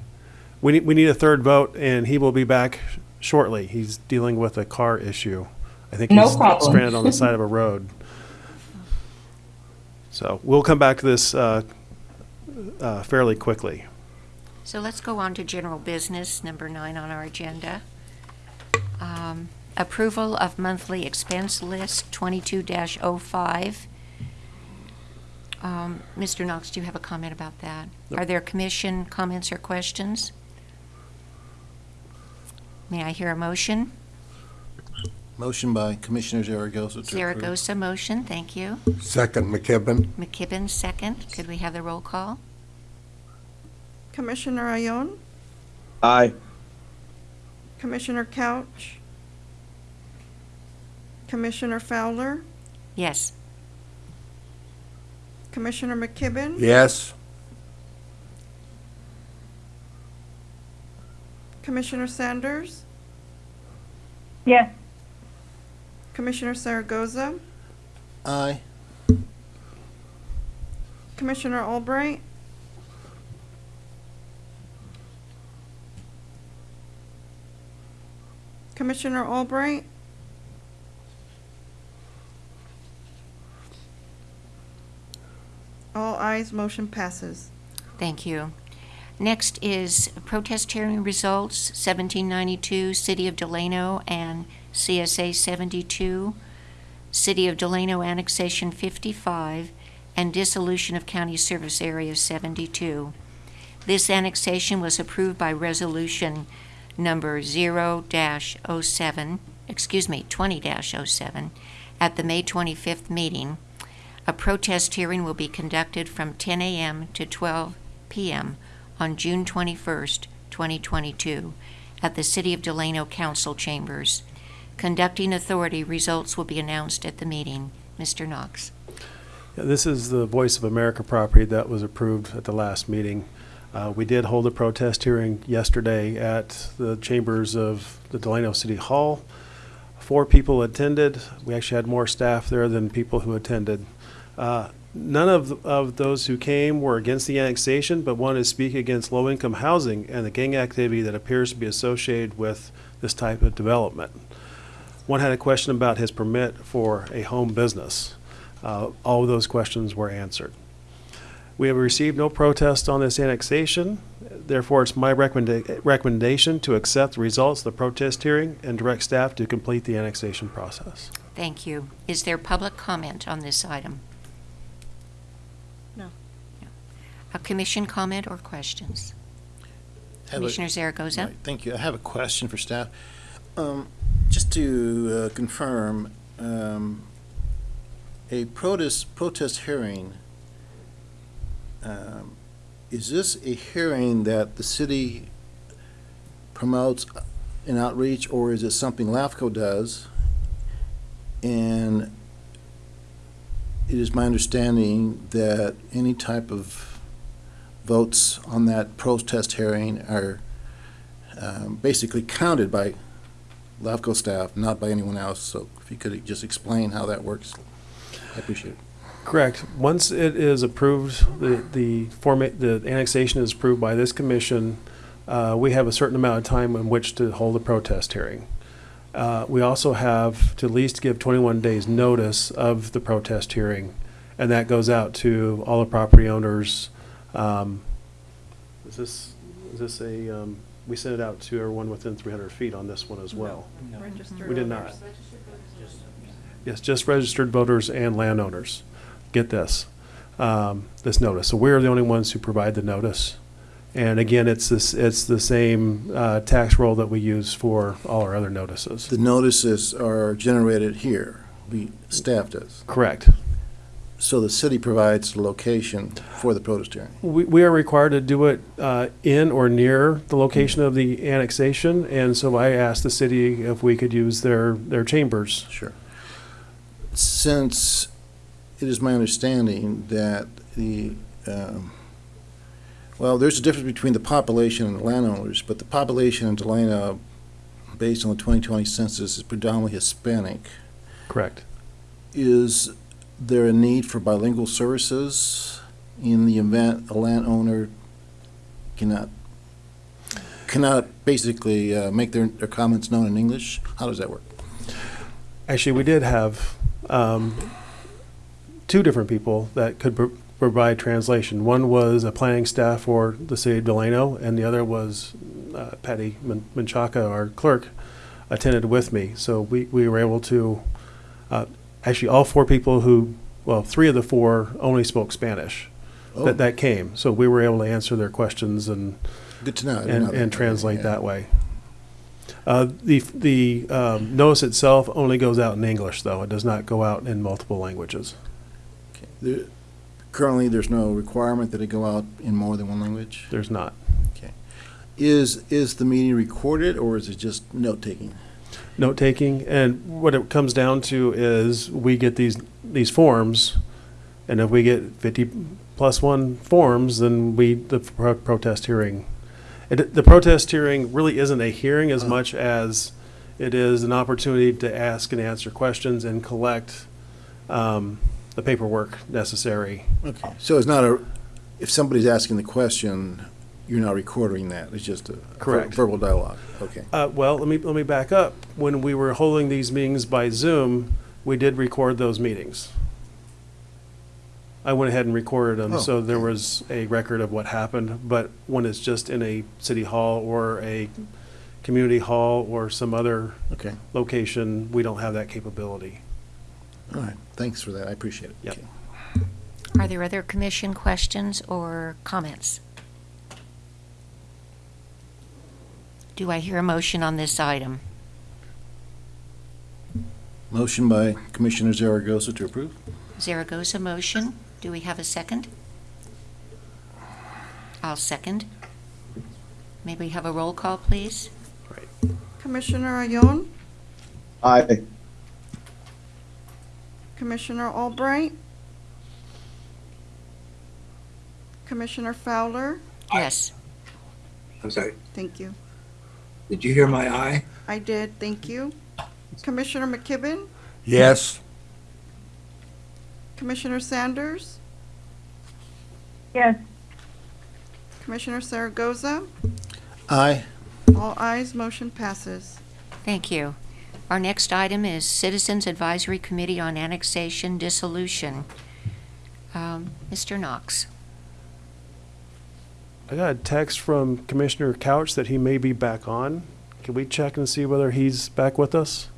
We need, we need a third vote, and he will be back shortly. He's dealing with a car issue. I think No he's problem. stranded on the side of a road. So we'll come back to this uh, uh, fairly quickly. So let's go on to general business, number nine on our agenda. Um, Approval of monthly expense list 22-05. Um, Mr. Knox, do you have a comment about that? Are there commission comments or questions? May I hear a motion? Motion by Commissioner Zaragoza to approve. Zaragoza motion, thank you. Second, McKibben. McKibben, second. Could we have the roll call? Commissioner Ayon, Aye. Commissioner Couch, Commissioner Fowler, Yes. Commissioner McKibben. Yes? Commissioner Sanders, Yes. Commissioner Zaragoza, Aye. Commissioner Albright, Commissioner Albright, all ayes, motion passes. Thank you. Next is protest hearing results, 1792, City of Delano and CSA 72, City of Delano Annexation 55, and Dissolution of County Service Area 72. This annexation was approved by Resolution Number 0-07, excuse me, 20-07, at the May 25th meeting. A protest hearing will be conducted from 10 a.m. to 12 p.m. on June 21st, 2022, at the City of Delano Council Chambers. Conducting authority results will be announced at the meeting. Mr. Knox. Yeah, This is the Voice of America property that was approved at the last meeting. Uh, We did hold a protest hearing yesterday at the chambers of the Delano City Hall. Four people attended. We actually had more staff there than people who attended. Uh, None of, of those who came were against the annexation, but wanted to speak against low-income housing and the gang activity that appears to be associated with this type of development. One had a question about his permit for a home business. Uh, All of those questions were answered. We have received no protest on this annexation. Therefore, it's my recommenda- recommendation to accept the results of the protest hearing and direct staff to complete the annexation process. Thank you. Is there public comment on this item? No. A commission comment or questions? Have a- Commissioner Zaragoza? Right, Thank you. I have a question for staff. Um, Just to uh, confirm, um, a protest, protest hearing, um, is this a hearing that the city promotes in outreach, or is it something LAFCO does? And it is my understanding that any type of votes on that protest hearing are um, basically counted by LAFCO staff, not by anyone else. So if you could just explain how that works, I appreciate it. Correct. Once it is approved, the, the format, the annexation is approved by this commission, uh, we have a certain amount of time in which to hold a protest hearing. Uh, we also have to at least give twenty-one days notice of the protest hearing, and that goes out to all the property owners. Um, is this, is this a, um, we sent it out to everyone within three hundred feet on this one as well? Registered We did voters. not. Yes, just registered voters and landowners. Get this, um, this notice. So we're the only ones who provide the notice. And again, it's this, it's the same, uh, tax roll that we use for all our other notices. The notices are generated here, the staff does. Correct. So the city provides the location for the protest hearing. We, we are required to do it, uh, in or near the location of the annexation. And so I asked the city if we could use their, their chambers. Sure. Since it is my understanding that the, um, well, there's a difference between the population and the landowners, but the population in Delano, based on the 2020 census, is predominantly Hispanic. Correct. Is there a need for bilingual services in the event a landowner cannot, cannot basically uh, make their, their comments known in English? How does that work? Actually, we did have um, two different people that could pro- provide translation. One was a planning staff for the city of Delano, and the other was uh, Patty Men- Menchaca, our clerk, attended with me. So we, we were able to, uh, actually, all four people who, well, three of the four only spoke Spanish Oh. that, that came. So we were able to answer their questions and Good to know. And, and translate Yeah. that way. Uh, the the um, notice itself only goes out in English, though. It does not go out in multiple languages. There- Currently, there's no requirement that it go out in more than one language? There's not. Okay. Is, is the meeting recorded, or is it just note-taking? Note taking, and what it comes down to is we get these these forms, and if we get 50 plus one forms, then we the pro- protest hearing. It, the protest hearing really isn't a hearing as much as it is an opportunity to ask and answer questions and collect um, the paperwork necessary. Okay, so it's not a, if somebody's asking the question, you're not recording that, it's just a ver- Correct. verbal dialogue, okay. Uh, well, let me, let me back up. When we were holding these meetings by Zoom, we did record those meetings. I went ahead and recorded them, Oh, so there was a record of what happened. But when it's just in a city hall or a community hall or some other Okay. location, we don't have that capability. All right, thanks for that, I appreciate it. Yep. Okay. Are there other commission questions or comments? Do I hear a motion on this item? Motion by Commissioner Zaragoza to approve? Zaragoza motion. Do we have a second? I'll second. May we have a roll call, please? Commissioner Ayon, Aye. Commissioner Albright, Commissioner Fowler, Yes. I'm sorry, thank you. Did you hear my eye? I did, thank you. Commissioner McKibben, Yes. Commissioner Sanders, Yes. Commissioner Zaragoza, Aye. all ayes, motion passes. Thank you. Our next item is Citizens Advisory Committee on Annexation Dissolution. Um, Mr. Knox. I got a text from Commissioner Couch that he may be back on. Can we check and see whether he's back with us?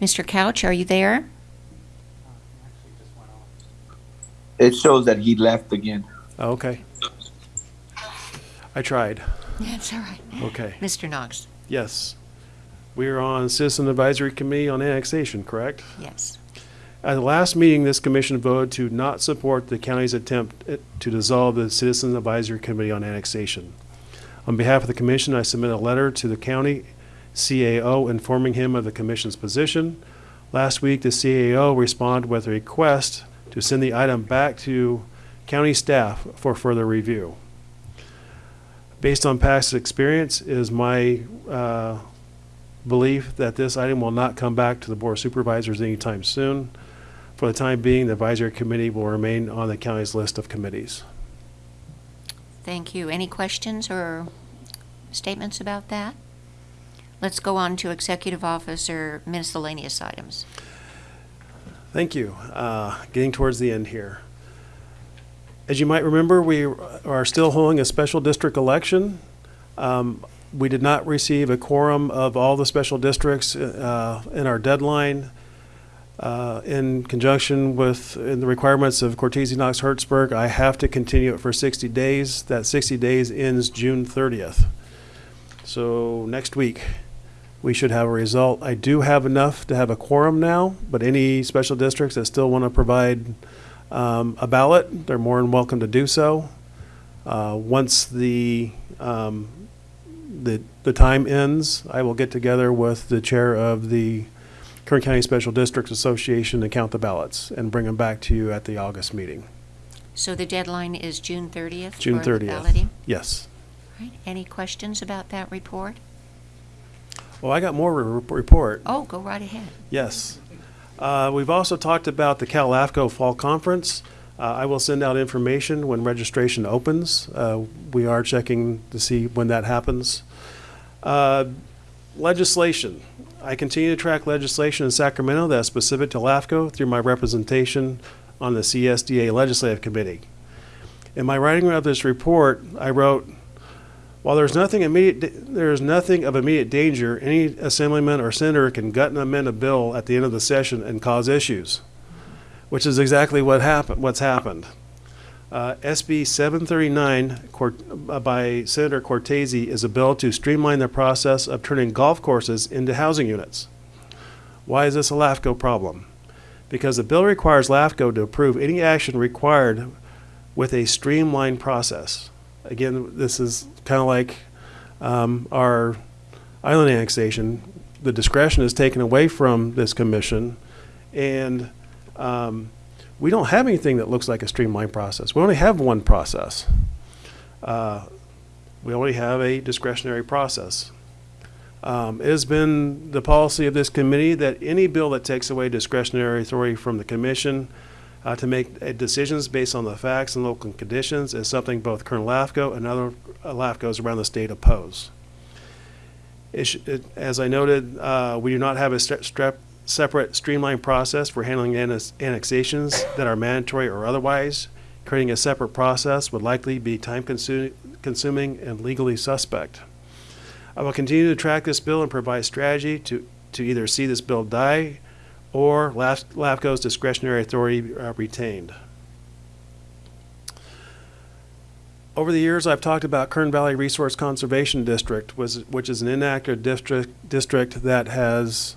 Mr. Couch, are you there? It shows that he left again. Oh, Okay. I tried. That's all right. Okay. Mr. Knox. Yes. We are on Citizen Advisory Committee on Annexation, correct? Yes. At the last meeting, this commission voted to not support the county's attempt eh, to dissolve the Citizen Advisory Committee on Annexation. On behalf of the commission, I submit a letter to the county CAO informing him of the commission's position. Last week, the CAO responded with a request to send the item back to county staff for further review. Based on past experience, it is my uh, belief that this item will not come back to the Board of Supervisors anytime soon. For the time being, the advisory committee will remain on the county's list of committees. Thank you. Any questions or statements about that? Let's go on to Executive Officer miscellaneous items. Thank you. Uh, Getting towards the end here. As you might remember, we are still holding a special district election. Um, We did not receive a quorum of all the special districts uh, in our deadline. Uh, In conjunction with in the requirements of Cortese Knox Hertzberg, I have to continue it for 60 days. That 60 days ends June 30th. So next week, we should have a result. I do have enough to have a quorum now, but any special districts that still want to provide um, a ballot, they're more than welcome to do so. Uh, Once the, um, the, the time ends, I will get together with the chair of the Kern County Special Districts Association to count the ballots and bring them back to you at the August meeting, So the deadline is June 30th? June 30th. balloting? Yes. Right. Any questions about that report? Well, I got more re- report. Oh, go right ahead. Yes. Uh, We've also talked about the CalAFCO Fall Conference. Uh, I will send out information when registration opens. Uh, We are checking to see when that happens. Uh, Legislation. I continue to track legislation in Sacramento that's specific to LAFCO through my representation on the CSDA Legislative Committee. In my writing of this report, I wrote, while there's nothing immediate, there is nothing of immediate danger, any assemblyman or senator can gut and amend a bill at the end of the session and cause issues, which is exactly what happened, what's happened. Uh, SB 739 uh, by Senator Cortese is a bill to streamline the process of turning golf courses into housing units. Why is this a LAFCO problem? Because the bill requires LAFCO to approve any action required with a streamlined process. Again, this is kind of like um, our island annexation. The discretion is taken away from this commission, and um, we don't have anything that looks like a streamlined process. We only have one process. Uh, we only have a discretionary process. Um, it has been the policy of this committee that any bill that takes away discretionary authority from the commission uh, to make uh, decisions based on the facts and local conditions is something both Kern LAFCO and other uh, LAFCOs around the state oppose. It it- As I noted, uh, we do not have a strep- separate streamlined process for handling annex- annexations that are mandatory or otherwise. Creating a separate process would likely be time-consuming and legally suspect. I will continue to track this bill and provide strategy to, to either see this bill die or LAF- LAFCO's discretionary authority uh, retained. Over the years, I've talked about Kern Valley Resource Conservation District, was, which is an inactive district, district that has,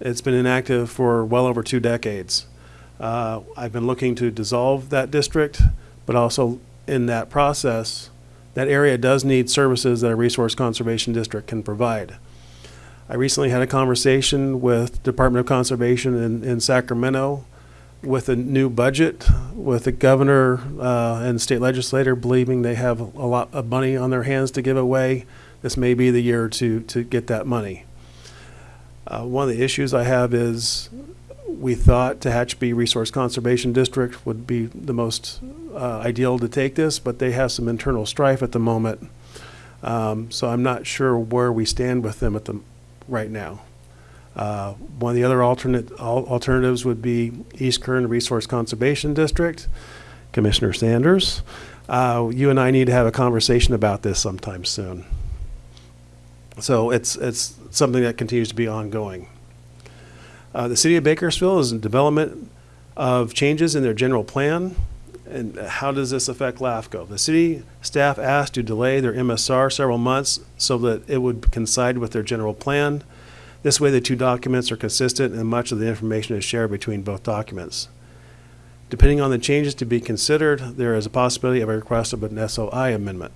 it's been inactive for well over two decades. Uh, I've been looking to dissolve that district, but also in that process, that area does need services that a resource conservation district can provide. I recently had a conversation with Department of Conservation in, in Sacramento with a new budget, with the governor uh, and state legislator believing they have a lot of money on their hands to give away. This may be the year to, to get that money. Uh, one of the issues I have is we thought Tehachapi Resource Conservation District would be the most uh, ideal to take this, but they have some internal strife at the moment. Um, so I'm not sure where we stand with them at the right now. Uh, one of the other alternate al- alternatives would be East Kern Resource Conservation District, Commissioner Sanders. Uh, you and I need to have a conversation about this sometime soon. So it's it's something that continues to be ongoing. Uh, the city of Bakersfield is in development of changes in their general plan. And how does this affect LAFCO? The city staff asked to delay their MSR several months so that it would coincide with their general plan. This way, the two documents are consistent and much of the information is shared between both documents. Depending on the changes to be considered, there is a possibility of a request of an SOI amendment.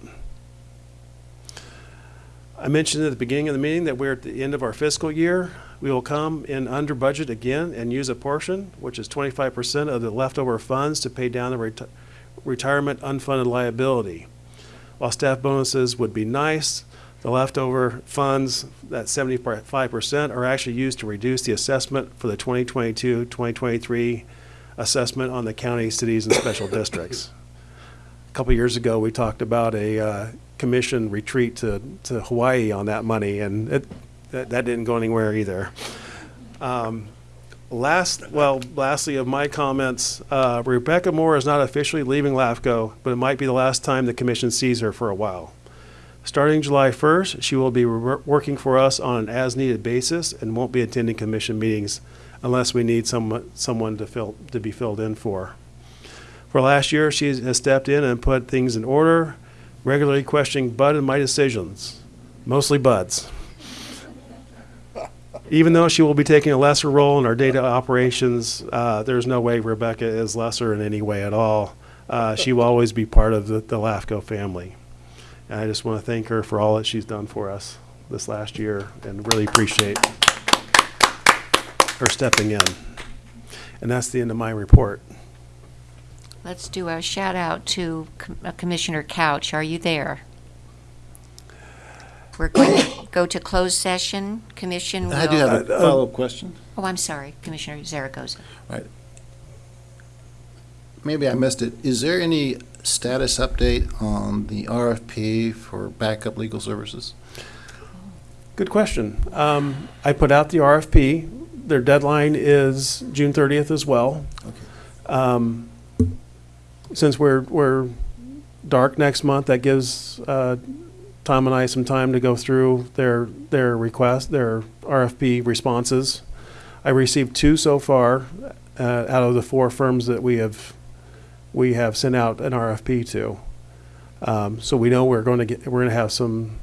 I mentioned at the beginning of the meeting that we're at the end of our fiscal year. We will come in under budget again and use a portion, which is twenty-five percent of the leftover funds to pay down the reti- retirement unfunded liability. While staff bonuses would be nice, the leftover funds, that seventy-five percent, are actually used to reduce the assessment for the 2022-2023 assessment on the county, cities, and special districts. A couple years ago, we talked about a uh, commission retreat to, to Hawaii on that money, and it, that, that didn't go anywhere either. Um, last, well, lastly of my comments, uh, Rebecca Moore is not officially leaving LAFCO, but it might be the last time the commission sees her for a while. Starting July 1st, she will be working for us on an as-needed basis and won't be attending commission meetings unless we need someone, someone to fill, to be filled in for. For last year, she has stepped in and put things in order, regularly questioning Bud and my decisions, mostly Bud's. Even though she will be taking a lesser role in our data operations, uh, there's no way Rebecca is lesser in any way at all. Uh, she will always be part of the, the LAFCO family. And I just want to thank her for all that she's done for us this last year and really appreciate her stepping in. And that's the end of my report. Let's do a shout out to Com- uh, Commissioner Couch. Are you there? We're going to go to closed session. Commission will. I do have a Uh, uh, follow-up question. Oh, I'm sorry, Commissioner Zaragoza. Right. Maybe I missed it. Is there any status update on the RFP for backup legal services? Good question. Um, I put out the RFP. Their deadline is June thirtieth as well. Um, since we're, we're dark next month, that gives, uh, Tom and I some time to go through their, their request, their RFP responses. I received two so far, uh, out of the four firms that we have, we have sent out an RFP to. Um, so we know we're going to get, we're going to have some,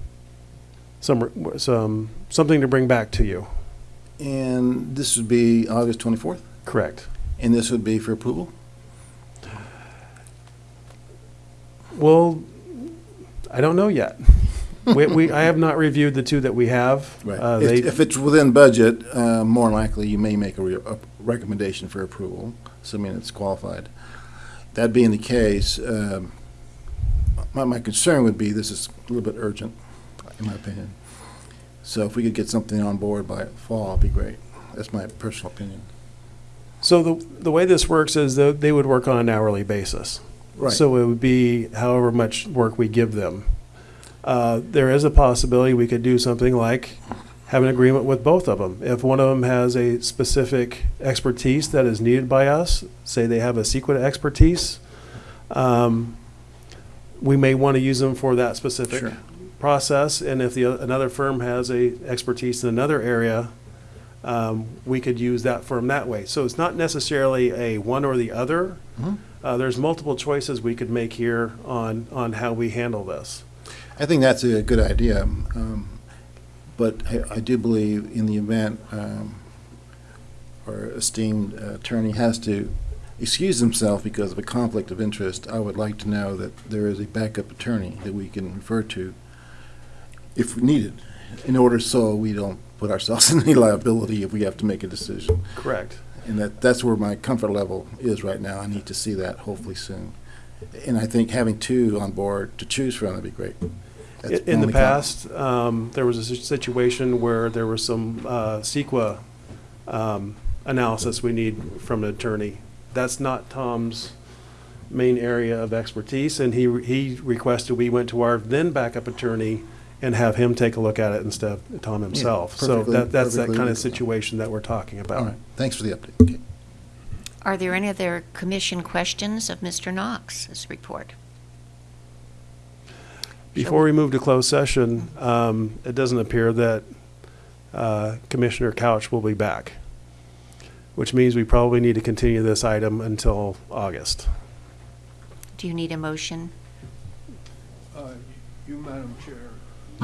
some, some, something to bring back to you. And this would be August 24th? Correct. And this would be for approval? Well, I don't know yet. We, we, I have not reviewed the two that we have. Right. Uh, If, they, if it's within budget, uh, more likely you may make a, re- a recommendation for approval, assuming it's qualified. That being the case, um, my, my concern would be this is a little bit urgent, in my opinion. So if we could get something on board by fall, it'd be great. That's my personal opinion. So the, the way this works is that they would work on an hourly basis. Right. So it would be however much work we give them. Uh, there is a possibility we could do something like have an agreement with both of them. If one of them has a specific expertise that is needed by us, say they have a secret expertise, um, we may want to use them for that specific Sure. process. And if the, another firm has a expertise in another area, um, we could use that firm that way. So it's not necessarily a one or the other. Mhm. Uh, there's multiple choices we could make here on, on how we handle this. I think that's a good idea, um, but I, I do believe in the event um, our esteemed attorney has to excuse himself because of a conflict of interest, I would like to know that there is a backup attorney that we can refer to if needed, in order so we don't put ourselves in any liability if we have to make a decision. Correct. And that, that's where my comfort level is right now. I need to see that hopefully soon. And I think having two on board to choose from would be great. That's In the past, um, there was a situation where there was some uh, CEQA um, analysis we need from an attorney. That's not Tom's main area of expertise, and he, he requested we went to our then backup attorney and have him take a look at it instead of Tom himself. So that, that's that kind of situation that we're talking about. right, thanks for the update. Okay. Are there any other commission questions of Mr. Knox's report? Before we move to closed session, um, it doesn't appear that uh, Commissioner Couch will be back, which means we probably need to continue this item until August. Do you need a motion? Uh, You, Madam Chair,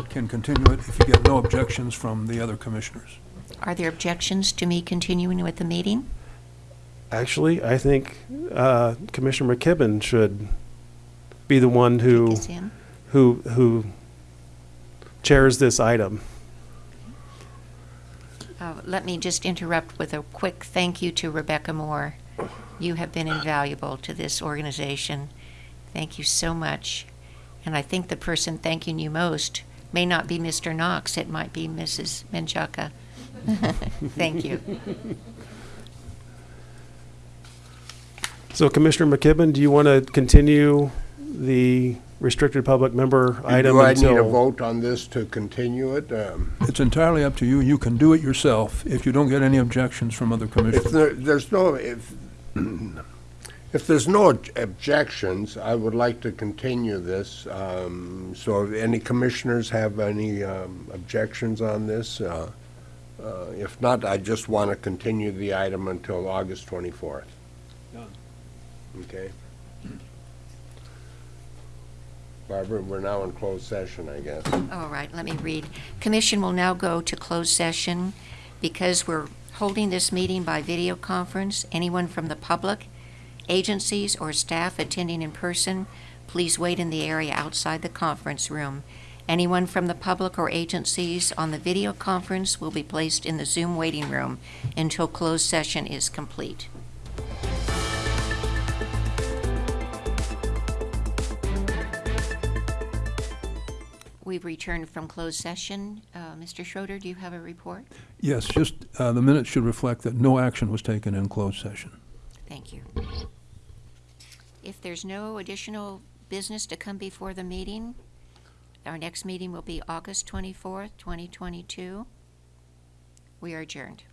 can continue it if you get no objections from the other commissioners. Are there objections to me continuing with the meeting? Actually, I think uh, Commissioner McKibben should be the one who, Take us in. who, who chairs this item. Uh, Let me just interrupt with a quick thank you to Rebecca Moore. You have been invaluable to this organization. Thank you so much. And I think the person thanking you most may not be Mr. Knox, it might be Mrs. Menchaca. Thank you. So Commissioner McKibben, do you want to continue the restricted public member item Do I need a until? vote on this to continue it? Um, It's entirely up to you. You can do it yourself if you don't get any objections from other If commissioners. there, there's no, if, if there's no objections, I would like to continue this. Um, So if any commissioners have any um, objections on this? Uh, uh, If not, I just want to continue the item until August 24th. Done. Okay? Barbara, we're now in closed session, I guess. All right, let me read. Commission will now go to closed session because we're holding this meeting by video conference. Anyone from the public, agencies, or staff attending in person, please wait in the area outside the conference room. Anyone from the public or agencies on the video conference will be placed in the Zoom waiting room until closed session is complete. We've returned from closed session. Uh, Mr. Schroeder, do you have a report? Yes, just, uh, the minutes should reflect that no action was taken in closed session. Thank you. If there's no additional business to come before the meeting, our next meeting will be August 24th, 2022. We are adjourned.